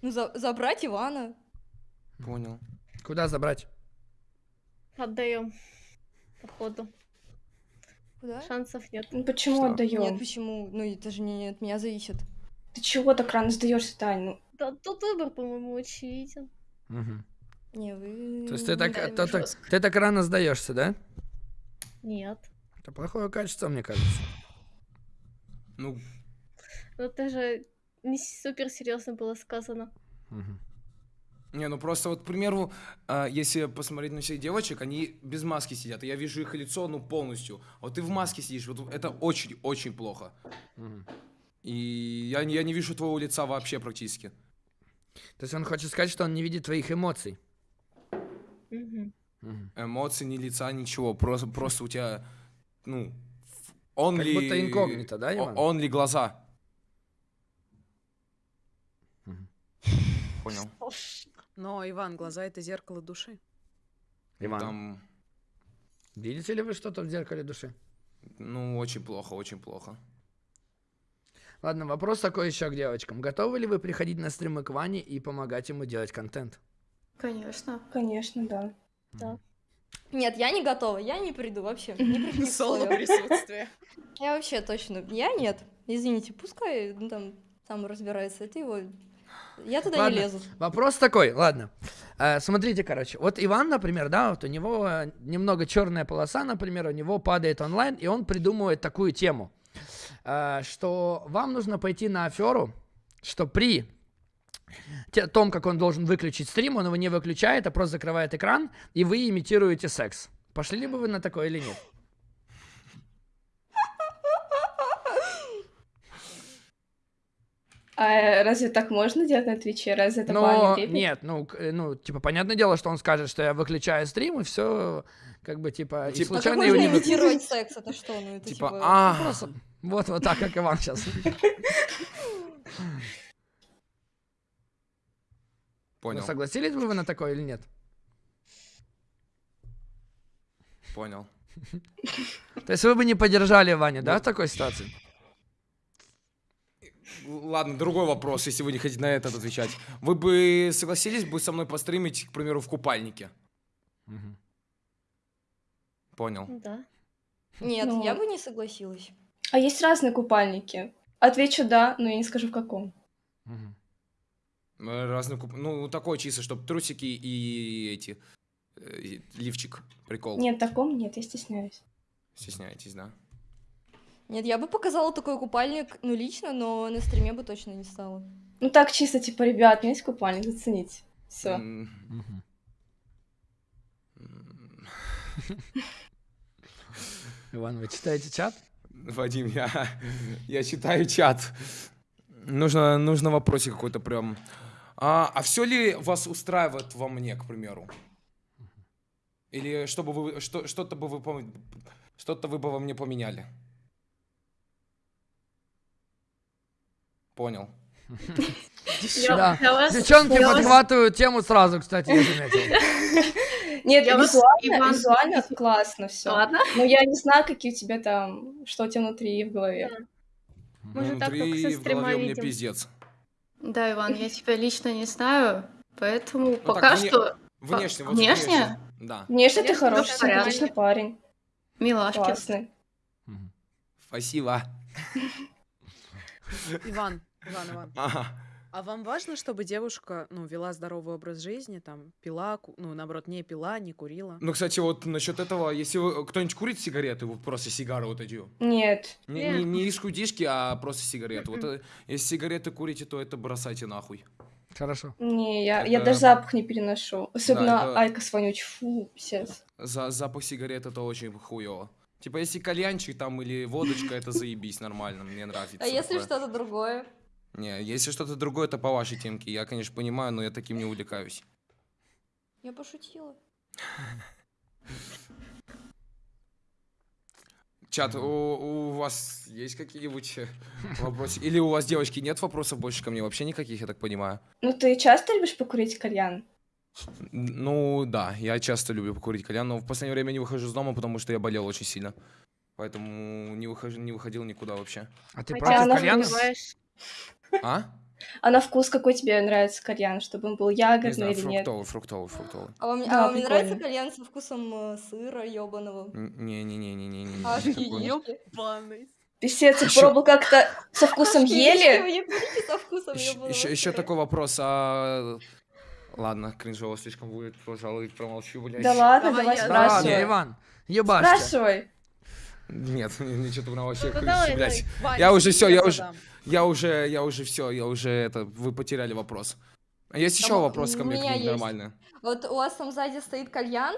ну за- забрать Ивана. Понял. Куда забрать? Отдаем. Походу. Куда? Шансов нет. Ну почему Что? отдаем? Нет, почему? Ну, это же не от меня зависит. Ты чего так рано сдаешься, Тань? Ну, Да, тут выбор, по-моему, очевиден. Мгм. Не, вы... То есть ты так, то- так- ты так рано сдаешься, да? Нет. Это плохое качество, мне кажется. Ну, Ну это же не супер серьезно было сказано. Мгм. Не, ну просто вот, к примеру, а, если посмотреть на всех девочек, они без маски сидят, и я вижу их лицо, ну, полностью. А вот ты в маске сидишь, вот это очень-очень плохо. Мгм. И я, не- я не вижу твоего лица вообще практически. То есть он хочет сказать, что он не видит твоих эмоций. Мгм. Эмоций, ни лица, ничего. Просто, просто у тебя, ну, он Как ли... будто инкогнито, да, Иван? Он ли глаза? Понял. Но, Иван, глаза — это зеркало души. Иван, Там, видите ли вы что-то в зеркале души? ну, очень плохо, очень плохо. Ладно, вопрос такой еще к девочкам. Готовы ли вы приходить на стримы к Ване и помогать ему делать контент? Конечно. конечно, да. Нет, я не готова, я не приду вообще. Не при каких Соло присутствие. Я вообще точно. Я нет. Извините, пускай ну, там сам разбирается. Это его. Я туда Ладно. не лезу. Вопрос такой, ладно. Э, смотрите, короче, вот Иван, например, да, вот у него немного черная полоса, например, у него падает онлайн, и он придумывает такую тему, э, что вам нужно пойти на аферу, что при том, как он должен выключить стрим, он его не выключает, а просто закрывает экран, и вы имитируете секс. Пошли ли бы вы на такое или нет? А разве так можно делать на Твиче? Разве это Но не нет, ну, э, ну, типа, понятное дело, что он скажет, что я выключаю стрим, и все, как бы, типа, и Типа- А как случайно можно его не вы- имитировать секс? Это что? Ну, это Типа, типа... а, Просто Вот, вот так, как Иван сейчас. понял, Согласились бы вы на такое или нет? понял. То есть вы бы не поддержали Ваню, да, в такой ситуации? Ладно, другой вопрос, если вы не хотите на этот отвечать. Вы бы согласились бы со мной постримить, к примеру, в купальнике? Понял. Да. Нет, Ну. я бы не согласилась. А есть разные купальники. Отвечу да, но я не скажу в каком. Мгм. Э, Разный куп... Ну, такой чисто, чтобы трусики и эти... э, и лифчик. Прикол. Нет, в таком нет, я стесняюсь. Стесняетесь, да? Нет, я бы показала такой купальник, ну, лично, но на стриме бы точно не стала. Ну так чисто, типа, ребят, у меня есть купальник, зацените. Все. Иван, вы читаете чат? Вадим, я, я читаю чат. Нужно, нужно вопросик какой-то прям. А, а все ли вас устраивает во мне, к примеру? Или чтобы вы что, что-то бы вы что-то вы бы во мне поменяли? Понял. Да. Вас- Девчонки вас- подхватывают тему сразу, кстати, я заметил. Нет, Я вас- визуально, Иван- визуально классно все. Ладно. Но я не знаю, какие у тебя там, что у тебя внутри в голове. Мы же Ну, так, как Внутри со стрима видим. пиздец. Да, Иван, я тебя лично не знаю, поэтому так пока вне- что Внешне, вот Внешне? внешне. Да. Внешне ты Внешне хороший, всё нормально. симпатичный парень. милашки. Классный. Спасибо. Иван, Иван, Иван. Ага. А вам важно, чтобы девушка, ну, вела здоровый образ жизни, там, пила, ку- ну, наоборот, не пила, не курила? Ну, кстати, вот насчет этого, если вы кто-нибудь курит сигареты, вот просто сигары вот эти, Нет. не, Нет. не, не рискудишки, а просто сигареты. Вот э, если сигареты курите, то это бросайте нахуй. Хорошо. Не, я, я Это- даже запах не переношу. Особенно это- IQOS вонючий. Фу, писец. За запах сигарет это очень хуево. Типа, если кальянчик там или водочка, это заебись нормально, мне нравится. А если такое. что-то другое? Не, если что-то другое, это по вашей темке. Я, конечно, понимаю, но я таким не увлекаюсь. Я пошутила. Чат, у, у вас есть какие-нибудь вопросы? Или у вас, девочки, нет вопросов больше ко мне? Вообще никаких, я так понимаю. Ну ты часто любишь покурить кальян? Ну, да, я часто люблю покурить кальян, но в последнее время не выхожу из дома, потому что я болел очень сильно. Поэтому не, выхожу, не выходил никуда вообще. А ты А против кальяна? А? А на вкус какой тебе нравится кальян? Чтобы он был Не ягодный знаю, или нет? фруктовый, фруктовый, фруктовый. А вам, Да, а вам не нравится кальян со вкусом э, сыра ёбаного? Не-не-не-не-не-не. Ешки. Ёбаный. Писец, я пробовал как-то со вкусом ели. не Еще, еще, такой вопрос, а... Ладно, кринжово слишком будет, пожалуй, промолчу, блядь. Да ладно, Давай давай я. Да ладно, спрашивай. Иван, ебашься. Спрашивай. Нет, ничего там вообще, Ну, давай, блядь. Я уже всё, я уже-. Я уже, я уже все, я уже это, вы потеряли вопрос. А есть еще вопрос ко мне к нормально? Вот у вас там сзади стоит кальян?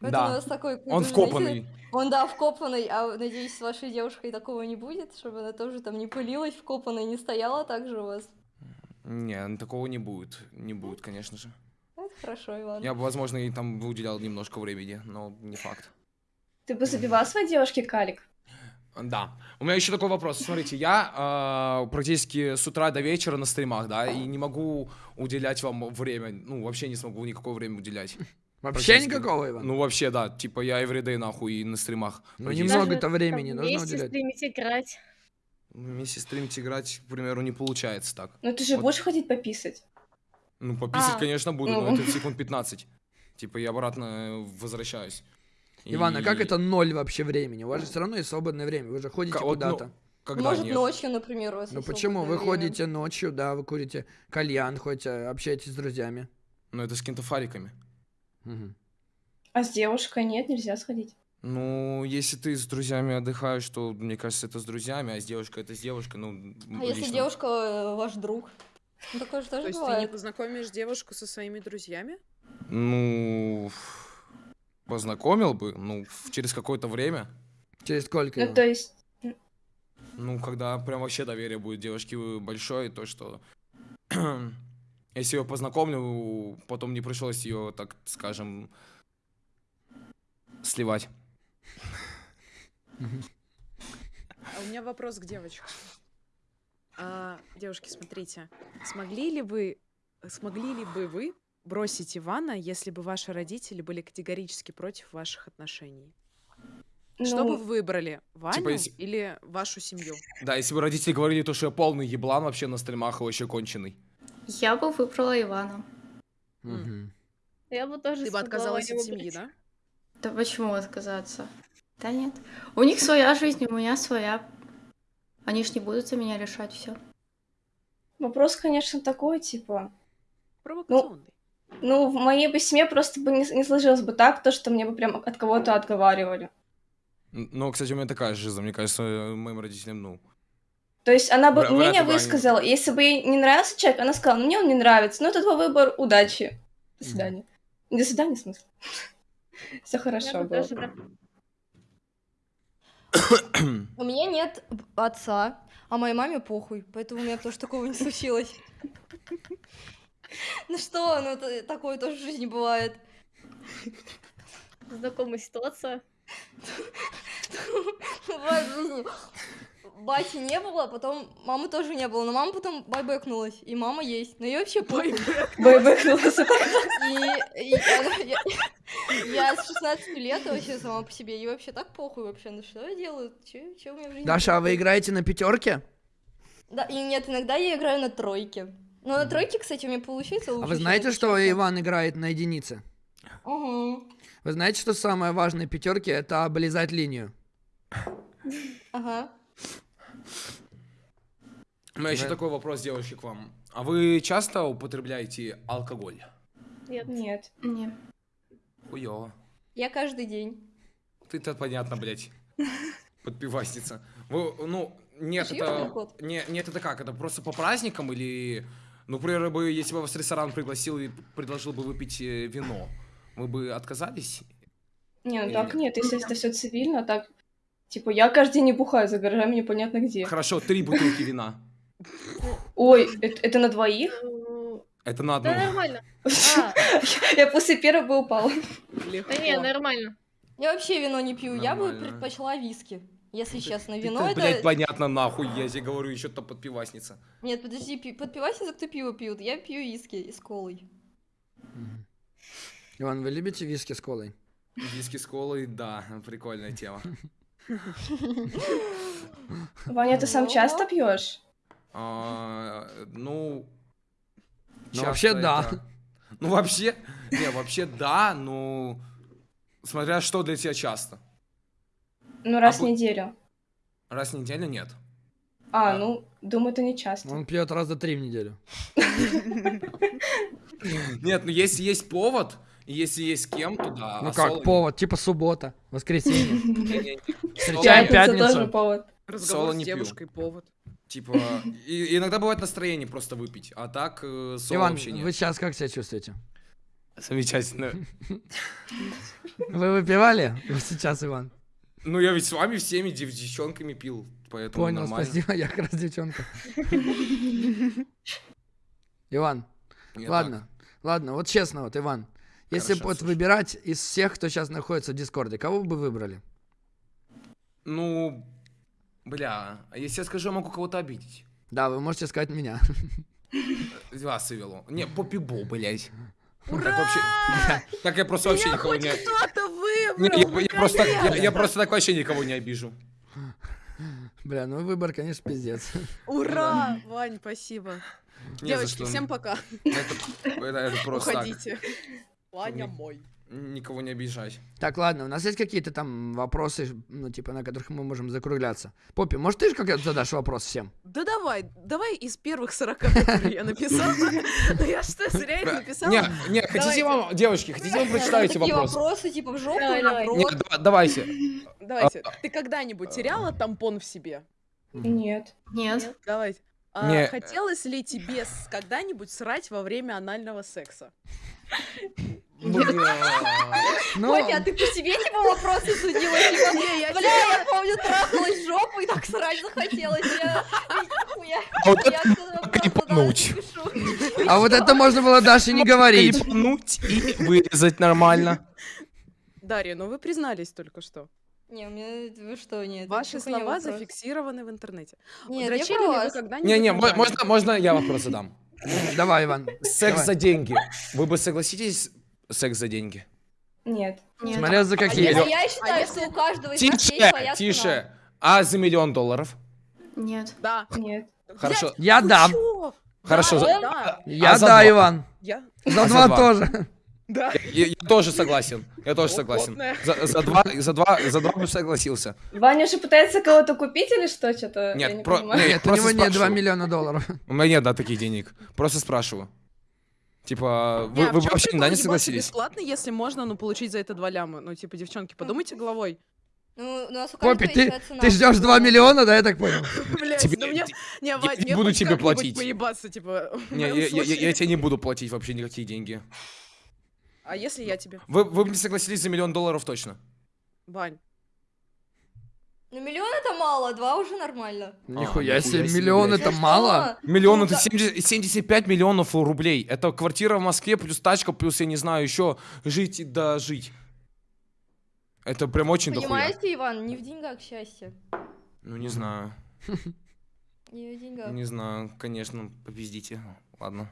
Вот Да. у вас такой, Он знаете, вкопанный. Он, да, вкопанный, а надеюсь, с вашей девушкой такого не будет, чтобы она тоже там не пылилась вкопанной, не стояла так же у вас. Не, ну, такого не будет, не будет, конечно же. Это хорошо, Иван. Я бы, возможно, и там уделял немножко времени, но не факт. Ты бы забивал своей девушке калик? Да. У меня еще такой вопрос. Смотрите, я э, практически с утра до вечера на стримах, да, и не могу уделять вам время. Ну, вообще не смогу никакое время уделять. Вообще никакого, Иван? Ну, вообще, да. Типа, я everyday нахуй и на стримах. Ну, немного-то времени нужно Вместе уделять. стримить, играть. Вместе стримить, играть, к примеру, не получается так. Ну ты же Вот. будешь ходить пописать? Ну, пописать, А. конечно, буду, Ну. но это секунд 15. Типа, я обратно э, возвращаюсь. Иван, а как это ноль вообще времени? У вас же все равно есть свободное время, вы же ходите ну, куда-то. Когда Может, нет? ночью, например, у вас Ну есть почему? Вы время. ходите ночью, да, вы курите кальян, хоть э, общаетесь с друзьями. Ну, это с какими-то фариками. Мгм. А с девушкой нет, нельзя сходить. Ну, если ты с друзьями отдыхаешь, то, мне кажется, это с друзьями, а с девушкой это с девушкой, ну, А если лично- девушка э, ваш друг? Ну, такое же То тоже есть ты не бывает. познакомишь девушку со своими друзьями? Ну, познакомил бы, ну, в- через какое-то время. Через сколько? Ну, то есть, Ну, когда прям вообще доверие будет девушке большое, то что если ее познакомлю, потом не пришлось ее, так скажем, сливать. А у меня вопрос к девочкам. А, девушки, смотрите, смогли ли вы, смогли ли бы вы бросить Ивана, если бы ваши родители были категорически против ваших отношений? Что бы ну, вы выбрали, Ваню если- или вашу семью? Да, если бы родители говорили то, что я полный еблан вообще на стримах и вообще конченый. Я бы выбрала Ивана. Мгм. Я бы тоже Ты бы отказалась от семьи, да? Да почему отказаться? Да нет. У них своя жизнь, у меня своя. Они ж не будут за меня решать все. вопрос, конечно, такой, типа, Провокационный. ну, в моей бы семье просто бы не, не сложилось бы так, то, что мне бы прям от кого-то отговаривали. Ну, кстати, у меня такая же жизнь, мне кажется, э, моим родителям, ну. То есть она бы вряд мнение бы они- высказала, если бы ей не нравился человек, она сказала, ну, мне он не нравится, ну, это твой выбор, удачи. До свидания. До свидания, в смысле. Все хорошо бы было. тоже, да. У меня нет отца, а моей маме похуй, поэтому у меня тоже такого не случилось. Ну что, ну такое тоже в жизни бывает. Знакомая ситуация. Бывает в жизни. Бати не было, потом мамы тоже не было, но мама потом байбекнулась, и мама есть, но ей вообще похуй. Бэйбэкнулась. И, я, с 16 лет вообще сама по себе, и вообще так похуй вообще, ну что я делаю, че у меня в жизни Даша, а вы играете на пятерке? Да, и нет, иногда я играю на тройке. Но на тройке, кстати, у меня получается лучше, А вы знаете, на что. Иван играет на единице? Угу. Вы знаете, что самое важное в пятерке это облизать линию? Ага. У меня еще такой вопрос, девушки, к вам. А вы часто употребляете алкоголь? Нет. Нет. Не. Хуёво. Я каждый день. Ты-то понятно, блядь. Подпивасница. Вы, ну, нет, это... Не, нет, это как? Это просто по праздникам или... Ну, например, бы, если бы вас ресторан пригласил и предложил бы выпить э, вино, вы бы отказались? Не, ну так нет? если это все цивильно, так... Типа, я каждый день не бухаю за гаражами непонятно где. Хорошо, три бутылки вина. Ой, это, это на двоих? Ну, Это на одну. Да нормально. А, Я после первого бы упала. Да не, нормально. Я вообще вино не пью, я бы предпочла виски. Если честно, вино это... блядь, понятно, нахуй, я тебе говорю, еще то подпивасница. Нет, подожди, пи- подпивайся, кто пиво пьют. Я пью виски и с колой. Иван, вы любите виски с колой? Виски с колой, да, прикольная тема. Ваня, ты сам Ого. часто пьешь? А, ну... Ну, вообще, да. Ну, вообще... Не, вообще, да, ну... Смотря что для тебя часто. Ну, раз в бу- неделю. Раз в неделю нет. А, А. ну, думаю, это не часто. Он пьет раза три в неделю. Нет, ну если есть повод, и если есть с кем, то да. Ну а как, соло нет. повод, типа суббота, воскресенье. Не-не-не. Встречаем Пятница пятницу. тоже повод. Разговор Соло с не пью. девушкой, повод. Типа, и- иногда бывает настроение просто выпить, а так э, соло Иван, вообще нет. вы сейчас как себя чувствуете? Замечательно. Вы выпивали? Вы сейчас, Иван. Ну, я ведь с вами всеми дев- девчонками пил, поэтому Понял, нормально. спасибо, я как раз девчонка. Иван, Я ладно, ладно, вот честно, вот, Иван, если бы Хорошо, вот слушай. выбирать из всех, кто сейчас находится в Дискорде, кого бы вы выбрали? Ну, бля, а если я скажу, я могу кого-то обидеть. Да, вы можете сказать меня. Вас вывело. Не, попибо, блядь. Так вообще... Так я просто вообще никого не... Кто-то Не, выбрал! я, я просто так, я, я просто так вообще никого не обижу. Бля, ну выбор, конечно, пиздец. Ура! Вань, спасибо. Не Девочки, что. всем пока. Это, это- это просто так. Уходите. Ваня мой. Никого не обижать. Так, ладно, у нас есть какие-то там вопросы, ну, типа, на которых мы можем закругляться? Поппи, может, ты же как задашь вопрос всем? Да давай, давай из первых 40, которые я написала. Я что, зря их написала? Не, не, хотите вам, девочки, хотите вам прочитаю эти Такие вопросы? типа, в жопу, да- давайте. Давайте. Ты когда-нибудь теряла тампон в себе? Нет. Нет. Давайте. А Не. хотелось ли тебе когда-нибудь срать во время анального секса? Ну, Поппи, а ты по себе типа вопросы судила? Типа, бля, я помню, трахалась жопу и так срать захотелось. Я... А вот Я это а вот это можно было Даше не говорить. Клипнуть и вырезать нормально. Дарья, ну вы признались только что. Не, у меня... Вы что, нет? Ваши это слова вопрос. зафиксированы в интернете. Нет, я Дрочили про ли вы когда-нибудь Не-не, на мо- можно, можно я вопрос задам? Давай, Иван. Секс Давай. за деньги. Вы бы согласитесь секс за деньги? Нет. Нет. Смотря за А какие. я, а я считаю, что у каждого из нас есть Тише, своя цена. тише. А за миллион долларов? Нет. Да. Нет. Хорошо, Я Вы дам. чё? хорошо. Да, за- да, Я А за да, два? Иван. Я. За А за два два? тоже. Да. Я, я тоже согласен. Я тоже согласен. За, за два, за два, за два бы согласился. Ваня же пытается кого-то купить или что? Что-то я Нет, не про- понимаю. нет, у него нет 2 спрашиваю. миллиона долларов. У меня нет, да, таких денег. Просто спрашиваю. Типа, вы, Не, а вы чём вообще да, не согласились? бесплатно, если можно, ну, получить за это два ляма? Ну, типа, девчонки, подумайте головой. Ну, у нас у Поппи, ты, ты ждешь 2 миллиона, да, я так понял? Блять, Тебе- ну мне... Не, я не мне буду тебе платить. поебаться, типа, Не, я, я- я- я тебе не буду платить вообще никакие деньги. А если я тебе? Вы, вы бы не согласились за миллион долларов точно? Вань. Ну, миллион это мало, два уже нормально. Нихуя нихуя себе, себе, миллион это Ну мало? Миллион Ну, это да. 70 75 миллионов рублей. Это квартира в Москве, плюс тачка, плюс, я не знаю, еще жить и дожить. Это прям очень дохуя. Понимаете, Иван, не в деньгах счастье. Ну, не знаю. Не в деньгах. Не знаю, конечно, попиздите. Ладно.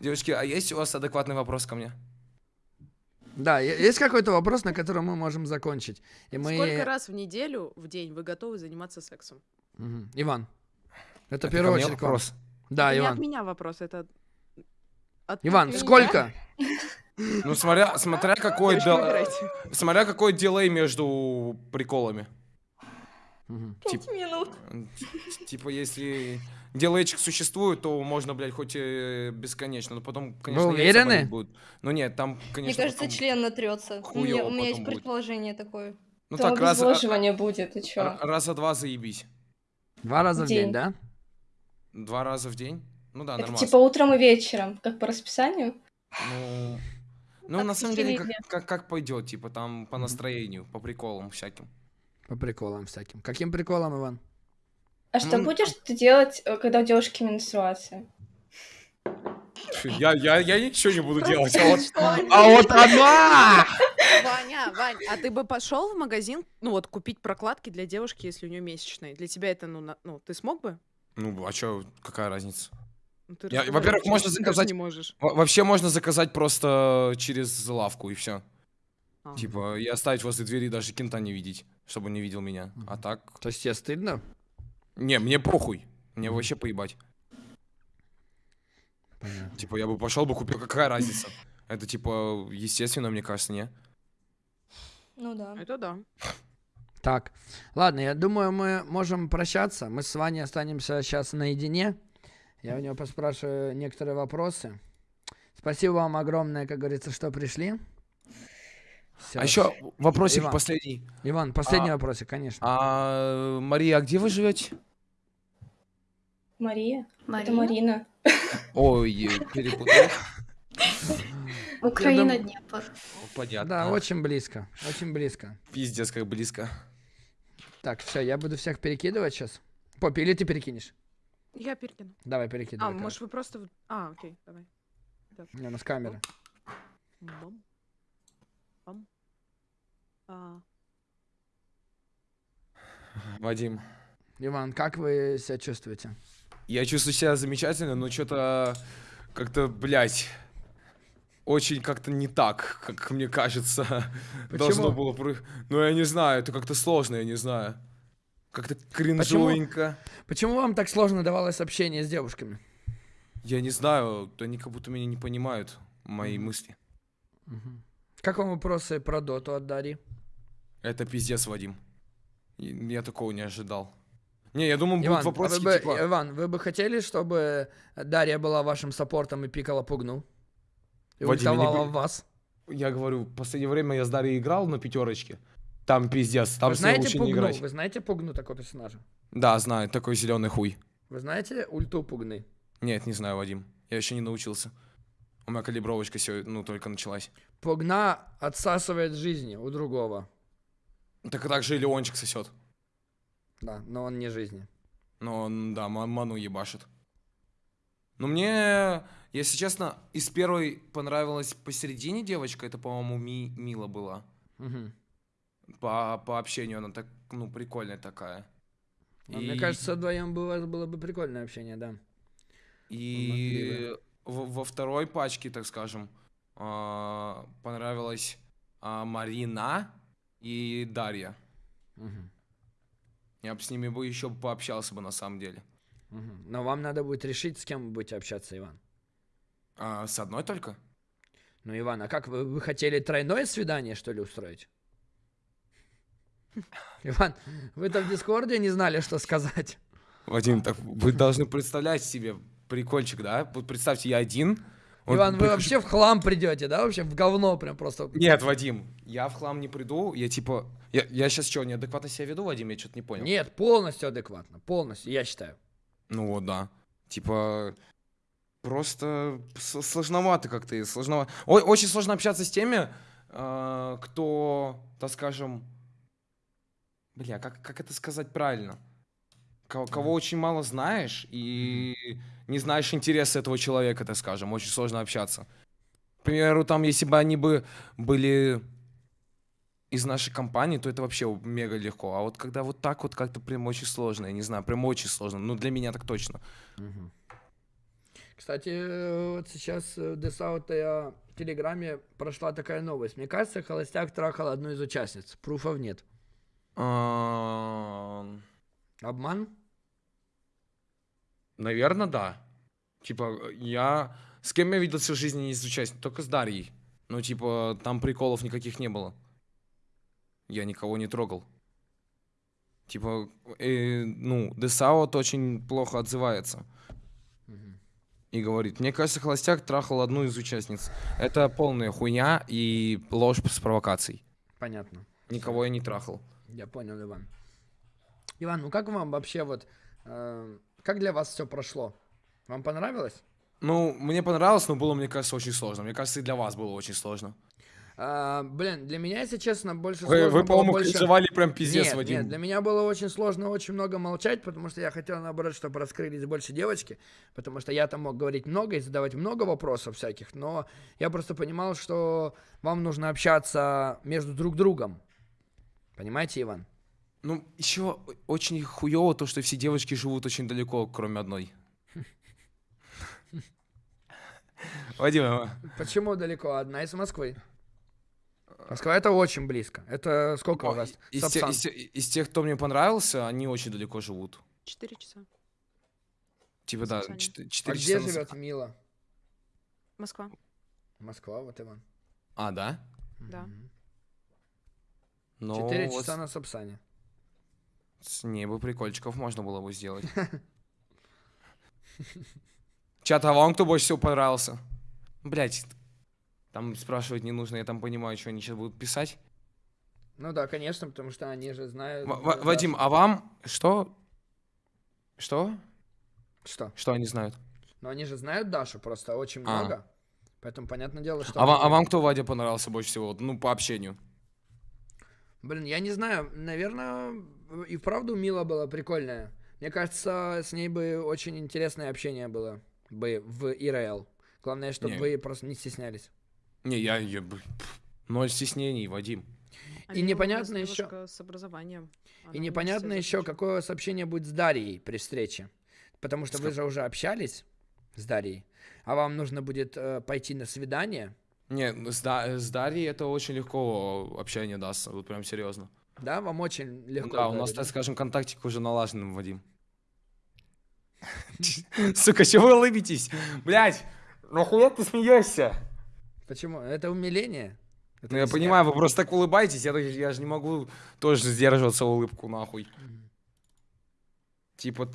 Девочки, а есть у вас адекватный вопрос ко мне? Да, есть какой-то вопрос, на котором мы можем закончить? И мы... Сколько раз в неделю, в день вы готовы заниматься сексом? Мгм. Иван. Это, Это мне очередь вопрос. Да, Это не от Иван. меня вопрос, это... от Иван, меня. сколько? Ну, смотря, смотря какой, дел- смотря какой дилей между приколами. Пять минут. Типа, если дилейчик существует, то можно, блядь, хоть и бесконечно, но потом, конечно, яйца уверены? будут. Ну нет, там, конечно, Мне кажется, член натрется. У меня, у меня есть будет. предположение такое. Ну Там так, раз, а- будет, ты чё? раза два заебись. Два раза в день, День. да? Два раза в день? Ну да, Это нормально. типа утром и вечером, как по расписанию? Ну, ну на в самом деле, как, как, как пойдет, типа там по настроению, по приколам всяким. По приколам всяким. Каким приколом, Иван? А что Ну, будешь ты делать, э, когда у девушки менструация? Я, я, я ничего не буду делать, а вот- а вот она! Ваня, Вань, а ты бы пошел в магазин, ну вот, купить прокладки для девушки, если у нее месячные? Для тебя это, ну, на- ну ты смог бы? Ну, а чё, какая разница? Ну, во-первых, можно заказать- не можешь. Во- Вообще можно заказать просто через лавку и все. А. Типа, и оставить возле двери даже кента не видеть, чтобы он не видел меня. А так... То есть тебе стыдно? Не, мне похуй. Мне вообще поебать. Понятно. Типа, я бы пошел бы купил, какая разница? Это типа, естественно, мне кажется, не? Ну да. Это да. Так, ладно, я думаю, мы можем прощаться. Мы с Ваней останемся сейчас наедине. Я у него поспрашиваю некоторые вопросы. Спасибо вам огромное, как говорится, что пришли. Всё. А еще вопросик Иван. последний. Иван, последний а- вопросик, конечно. А, Мария, а где вы живете? Мария? Мария? Это Марина. Ой, перепутал. Украина, Днепр. Понятно. Да, очень близко, очень близко. Пиздец, как близко. Так, все, я буду всех перекидывать сейчас. Поппи, или ты перекинешь? Я перекину. Давай А, перекидывай. короче. может вы просто... А, окей, давай. У нас камера. Бам. Бам. А, Вадим, Иван, как вы себя чувствуете? я чувствую себя замечательно, но что-то как-то, блядь, очень как-то не так, как мне кажется, должно было... Ну, я не знаю, это как-то сложно, я не знаю. Как-то кринжовенько. Почему вам так сложно давалось общение с девушками? Я не знаю, они как будто меня не понимают, мои мысли. Мгм. Как вам вопросы про доту от Дарьи? Это пиздец, Вадим. Я такого не ожидал. Не, я думаю, будут Иван, а вопросы, вы бы, типа... Иван, вы бы хотели, чтобы Дарья была вашим саппортом и пикала пугну? И Вадим, не в вас? Я говорю, в последнее время я с Дарьей играл на пятерочке. Там пиздец, там вы знаете лучше не пугну? играть. Вы знаете пугну такого персонажа? Да, знаю, такой зеленый хуй. Вы знаете ульту пугны? Нет, не знаю, Вадим. Я еще не научился. У меня калибровочка сегодня, ну, только началась. Погна отсасывает жизни у другого. Так так же и Леончик сосет. Да, но он не жизни. Но он, да, ма- ману ебашит. Ну, мне, если честно, из первой понравилась посередине девочка. Это, по-моему, Ми- Мила была. Мгм. По, по общению она так, ну, прикольная такая. Ну, Мне И- кажется, вдвоем было, было бы прикольное общение, да. И во, во второй пачке, так скажем, понравилась а, Марина и Дарья. Мгм. Я бы с ними бы еще пообщался бы на самом деле. Мгм. Но вам надо будет решить, с кем вы будете общаться, Иван. А, с одной только? Ну, Иван, а как вы, вы хотели тройное свидание, что ли, устроить? Иван, вы там в Дискорде не знали, что сказать. Вадим, так вы должны представлять себе прикольчик, да? Вот представьте, я один. Вот Иван, вы вообще в хлам придете, да? Вообще в говно прям просто. Нет, Вадим, я в хлам не приду, я типа... Я, я сейчас что, неадекватно себя веду, Вадим? Я что-то не понял. Нет, полностью адекватно. Полностью, я считаю. Ну вот, да. Типа, просто сложновато как-то, сложновато. Очень сложно общаться с теми, э, кто, так скажем, бля, как, как это сказать правильно? Кого, кого очень мало знаешь и не знаешь интересы этого человека, так скажем, очень сложно общаться. К примеру, там, если бы они бы были из нашей компании, то это вообще мега легко. А вот когда вот так вот как-то прям очень сложно, я не знаю, прям очень сложно. Ну, для меня так точно. Кстати, э, вот сейчас э, в Десаута в Телеграме прошла такая новость. Мне кажется, Холостяк трахал одну из участниц. Пруфов нет. Обман? Наверное, да. Типа, я... С кем я виделся в жизни не из участников? Только с Дарьей. Ну, типа, там приколов никаких не было. Я никого не трогал. Типа, э, ну, Десаут очень плохо отзывается. И говорит, мне кажется, Холостяк трахал одну из участниц. Это полная хуйня и ложь с провокацией. Понятно. Никого я не трахал. Я понял, Иван. Иван, ну как вам вообще вот... э, как для вас все прошло? Вам понравилось? Ну, мне понравилось, но было, мне кажется, очень сложно. Мне кажется, и для вас было очень сложно. А, блин, для меня, если честно, больше Вы, сложно вы по-моему, больше... кринжевали прям пиздец, нет, Вадим. нет, для меня было очень сложно очень много молчать, потому что я хотел, наоборот, чтобы раскрылись больше девочки, потому что я там мог говорить много и задавать много вопросов всяких, но я просто понимал, что вам нужно общаться между друг другом. Понимаете, Иван? Ну, еще очень хуево то, что все девочки живут очень далеко, кроме одной. Вадим, а, Почему далеко? Одна из Москвы. Москва это очень близко. Это сколько у вас? из, те- из те- из тех, кто мне понравился, они очень далеко живут. Четыре часа. Типа, да, А четыре где часа. на живет Сап- Мила? Москва, Москва, вот Иван. А, да? да. Ну, Четыре часа на Сапсане. С ней бы прикольчиков можно было бы сделать. Чат, а вам кто больше всего понравился? Блять, там спрашивать не нужно, я там понимаю, что они сейчас будут писать. Ну да, конечно, потому что они же знают. В- В- Дашу. Вадим, а вам что? Что? Что? Что они знают? Но они же знают Дашу просто очень А. много. Поэтому понятное дело, что... А, ва- они- а вам кто, Вадя, понравился больше всего? Ну, по общению. Блин, я не знаю, наверное, и вправду Мила была прикольная. Мне кажется, с ней бы очень интересное общение было бы в ИРЛ. Главное, чтобы Не. вы просто не стеснялись. Не, я, я ноль стеснений, Вадим. Они непонятно у нас ещё- девушка с образованием. Она И непонятно еще, какое у вас общение будет с Дарьей при встрече. Потому что С вы ка- же уже общались с Дарьей, а вам нужно будет э, пойти на свидание. Не, ну, с, Да- с Дарьей это очень легко общение даст, вот прям серьезно. Да, вам очень легко. да, у нас, так скажем, контактик уже налажен, Вадим. Сука, чего вы улыбитесь? Блять, нахуя ты смеешься? Почему? Это умиление. Это Ну, я понимаю, вы просто так улыбаетесь, я, же не могу тоже сдерживаться улыбку, нахуй. Типа,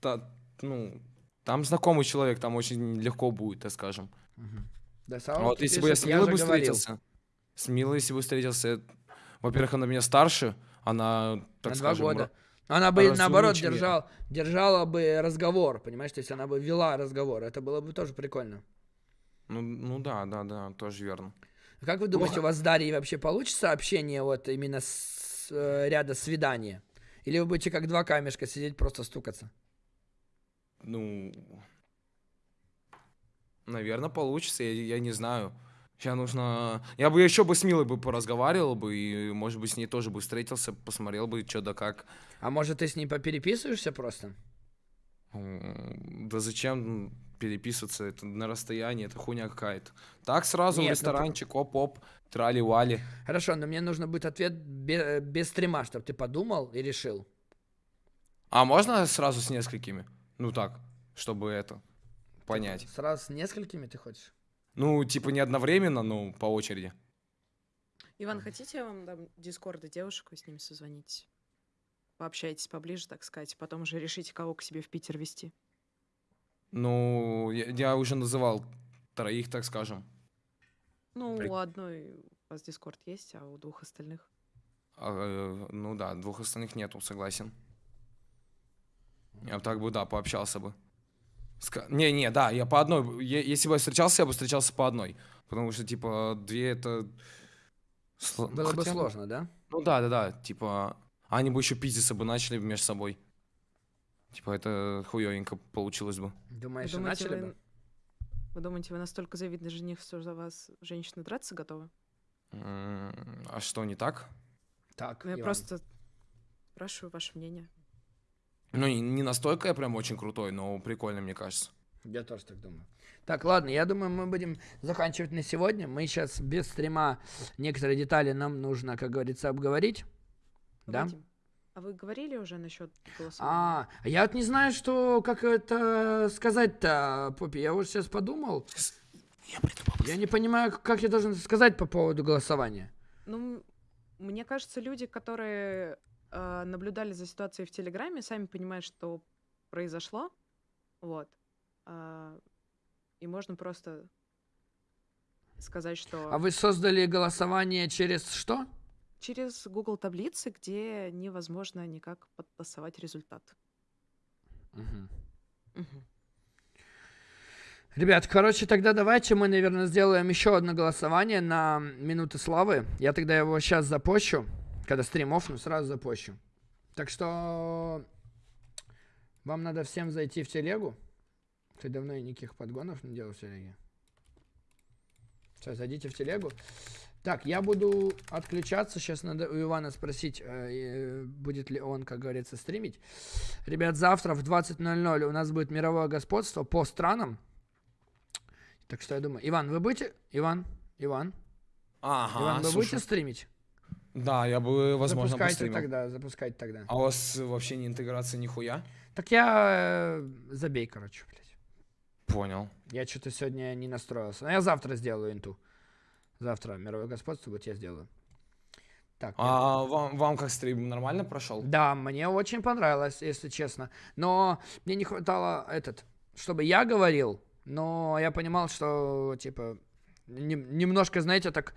та- ну, там знакомый человек, там очень легко будет, так скажем. Да, Саунд вот если бы я с Милой бы говорил. встретился, с Милой, если бы встретился, э, во-первых, она меня старше, она, так на скажем, два года. она бы, наоборот, держал, держала бы разговор, понимаешь? То есть она бы вела разговор. Это было бы тоже прикольно. Ну, ну да, да, да, тоже верно. Как вы думаете, у вас с Дарьей вообще получится общение вот именно с э, ряда свидания? Или вы будете как два камешка сидеть, просто стукаться? Ну, наверное, получится, я, я не знаю. Сейчас нужно... Я бы еще бы с Милой бы поразговаривал бы, и, может быть, с ней тоже бы встретился, посмотрел бы, что да как. А может, ты с ней попереписываешься просто? Да зачем переписываться? Это на расстоянии, это хуйня какая-то. Так сразу Нет, в ну, ресторанчик, оп-оп, трали-вали. Хорошо, но мне нужно будет ответ бе- без стрима, чтобы ты подумал и решил. А можно сразу с несколькими? Ну так, чтобы это понять. Сразу с несколькими ты хочешь? Ну, типа не одновременно, но по очереди. Иван, хотите, я вам дам дискорды девушек, вы с ними созвонитесь? Пообщайтесь поближе, так сказать, потом уже решите, кого к себе в Питер вести. Ну, я, я уже называл троих, так скажем. Ну, При- у одной у вас дискорд есть, а у двух остальных. А, э, ну да, двух остальных нету, согласен. Я бы так бы, да, пообщался бы. Ска- Не, не, да, я по одной. е- Если бы я встречался, я бы встречался по одной. Потому что, типа, две это... сло- Было бы хотя, сложно, да? Ну да, да, да. Типа, они бы еще пиздиться бы начали между собой. Типа, это хуёвенько получилось бы. Вы Думаешь, думаете, начали вы... бы? вы думаете, вы настолько завидный жених, что за вас женщины драться готовы? А что, не так? Так, Ну, я Иван. просто спрашиваю ваше мнение. Ну, не, настолько я прям очень крутой, но прикольно, мне кажется. Я тоже так думаю. Так, ладно, я думаю, мы будем заканчивать на сегодня. Мы сейчас без стрима некоторые детали нам нужно, как говорится, обговорить. Да? Вадим, а вы говорили уже насчет голосования? А, я вот не знаю, что, как это сказать-то, Поппи. Я вот сейчас подумал. Я приду Я не понимаю, как я должен сказать по поводу голосования. Ну, мне кажется, люди, которые э, наблюдали за ситуацией в Телеграме, сами понимают, что произошло. Вот. А, и можно просто сказать, что А вы создали голосование через что? через Google таблицы, где невозможно никак подтасовать результат. Мгм. Мгм. Ребят, короче, тогда давайте мы, наверное, сделаем еще одно голосование на минуты славы. Я тогда его сейчас запощу. Когда стрим оффну, сразу запощу. Так что вам надо всем зайти в телегу. Ты давно и никаких подгонов не делал в телеге. Сейчас зайдите в телегу. Так, я буду отключаться. Сейчас надо у Ивана спросить, э, э, будет ли он, как говорится, стримить. Ребят, завтра в 20.00 у нас будет мировое господство по странам. Так что я думаю, Иван, вы будете? Иван,Иван, Ага, Иван, вы слушай. будете стримить? Да, я бы, возможно, запускайте постримил. тогда, запускайте тогда. А у вас вообще не интеграция нихуя? Так я э, забей, короче, блядь. Понял. Я что-то сегодня не настроился. Но я завтра сделаю инту. Завтра мировое господство будет я сделаю. Так. я- А вам, вам как стрим нормально прошел? Да, мне очень понравилось, если честно. Но мне не хватало этот, чтобы я говорил, но я понимал, что типа нем- немножко, знаете, так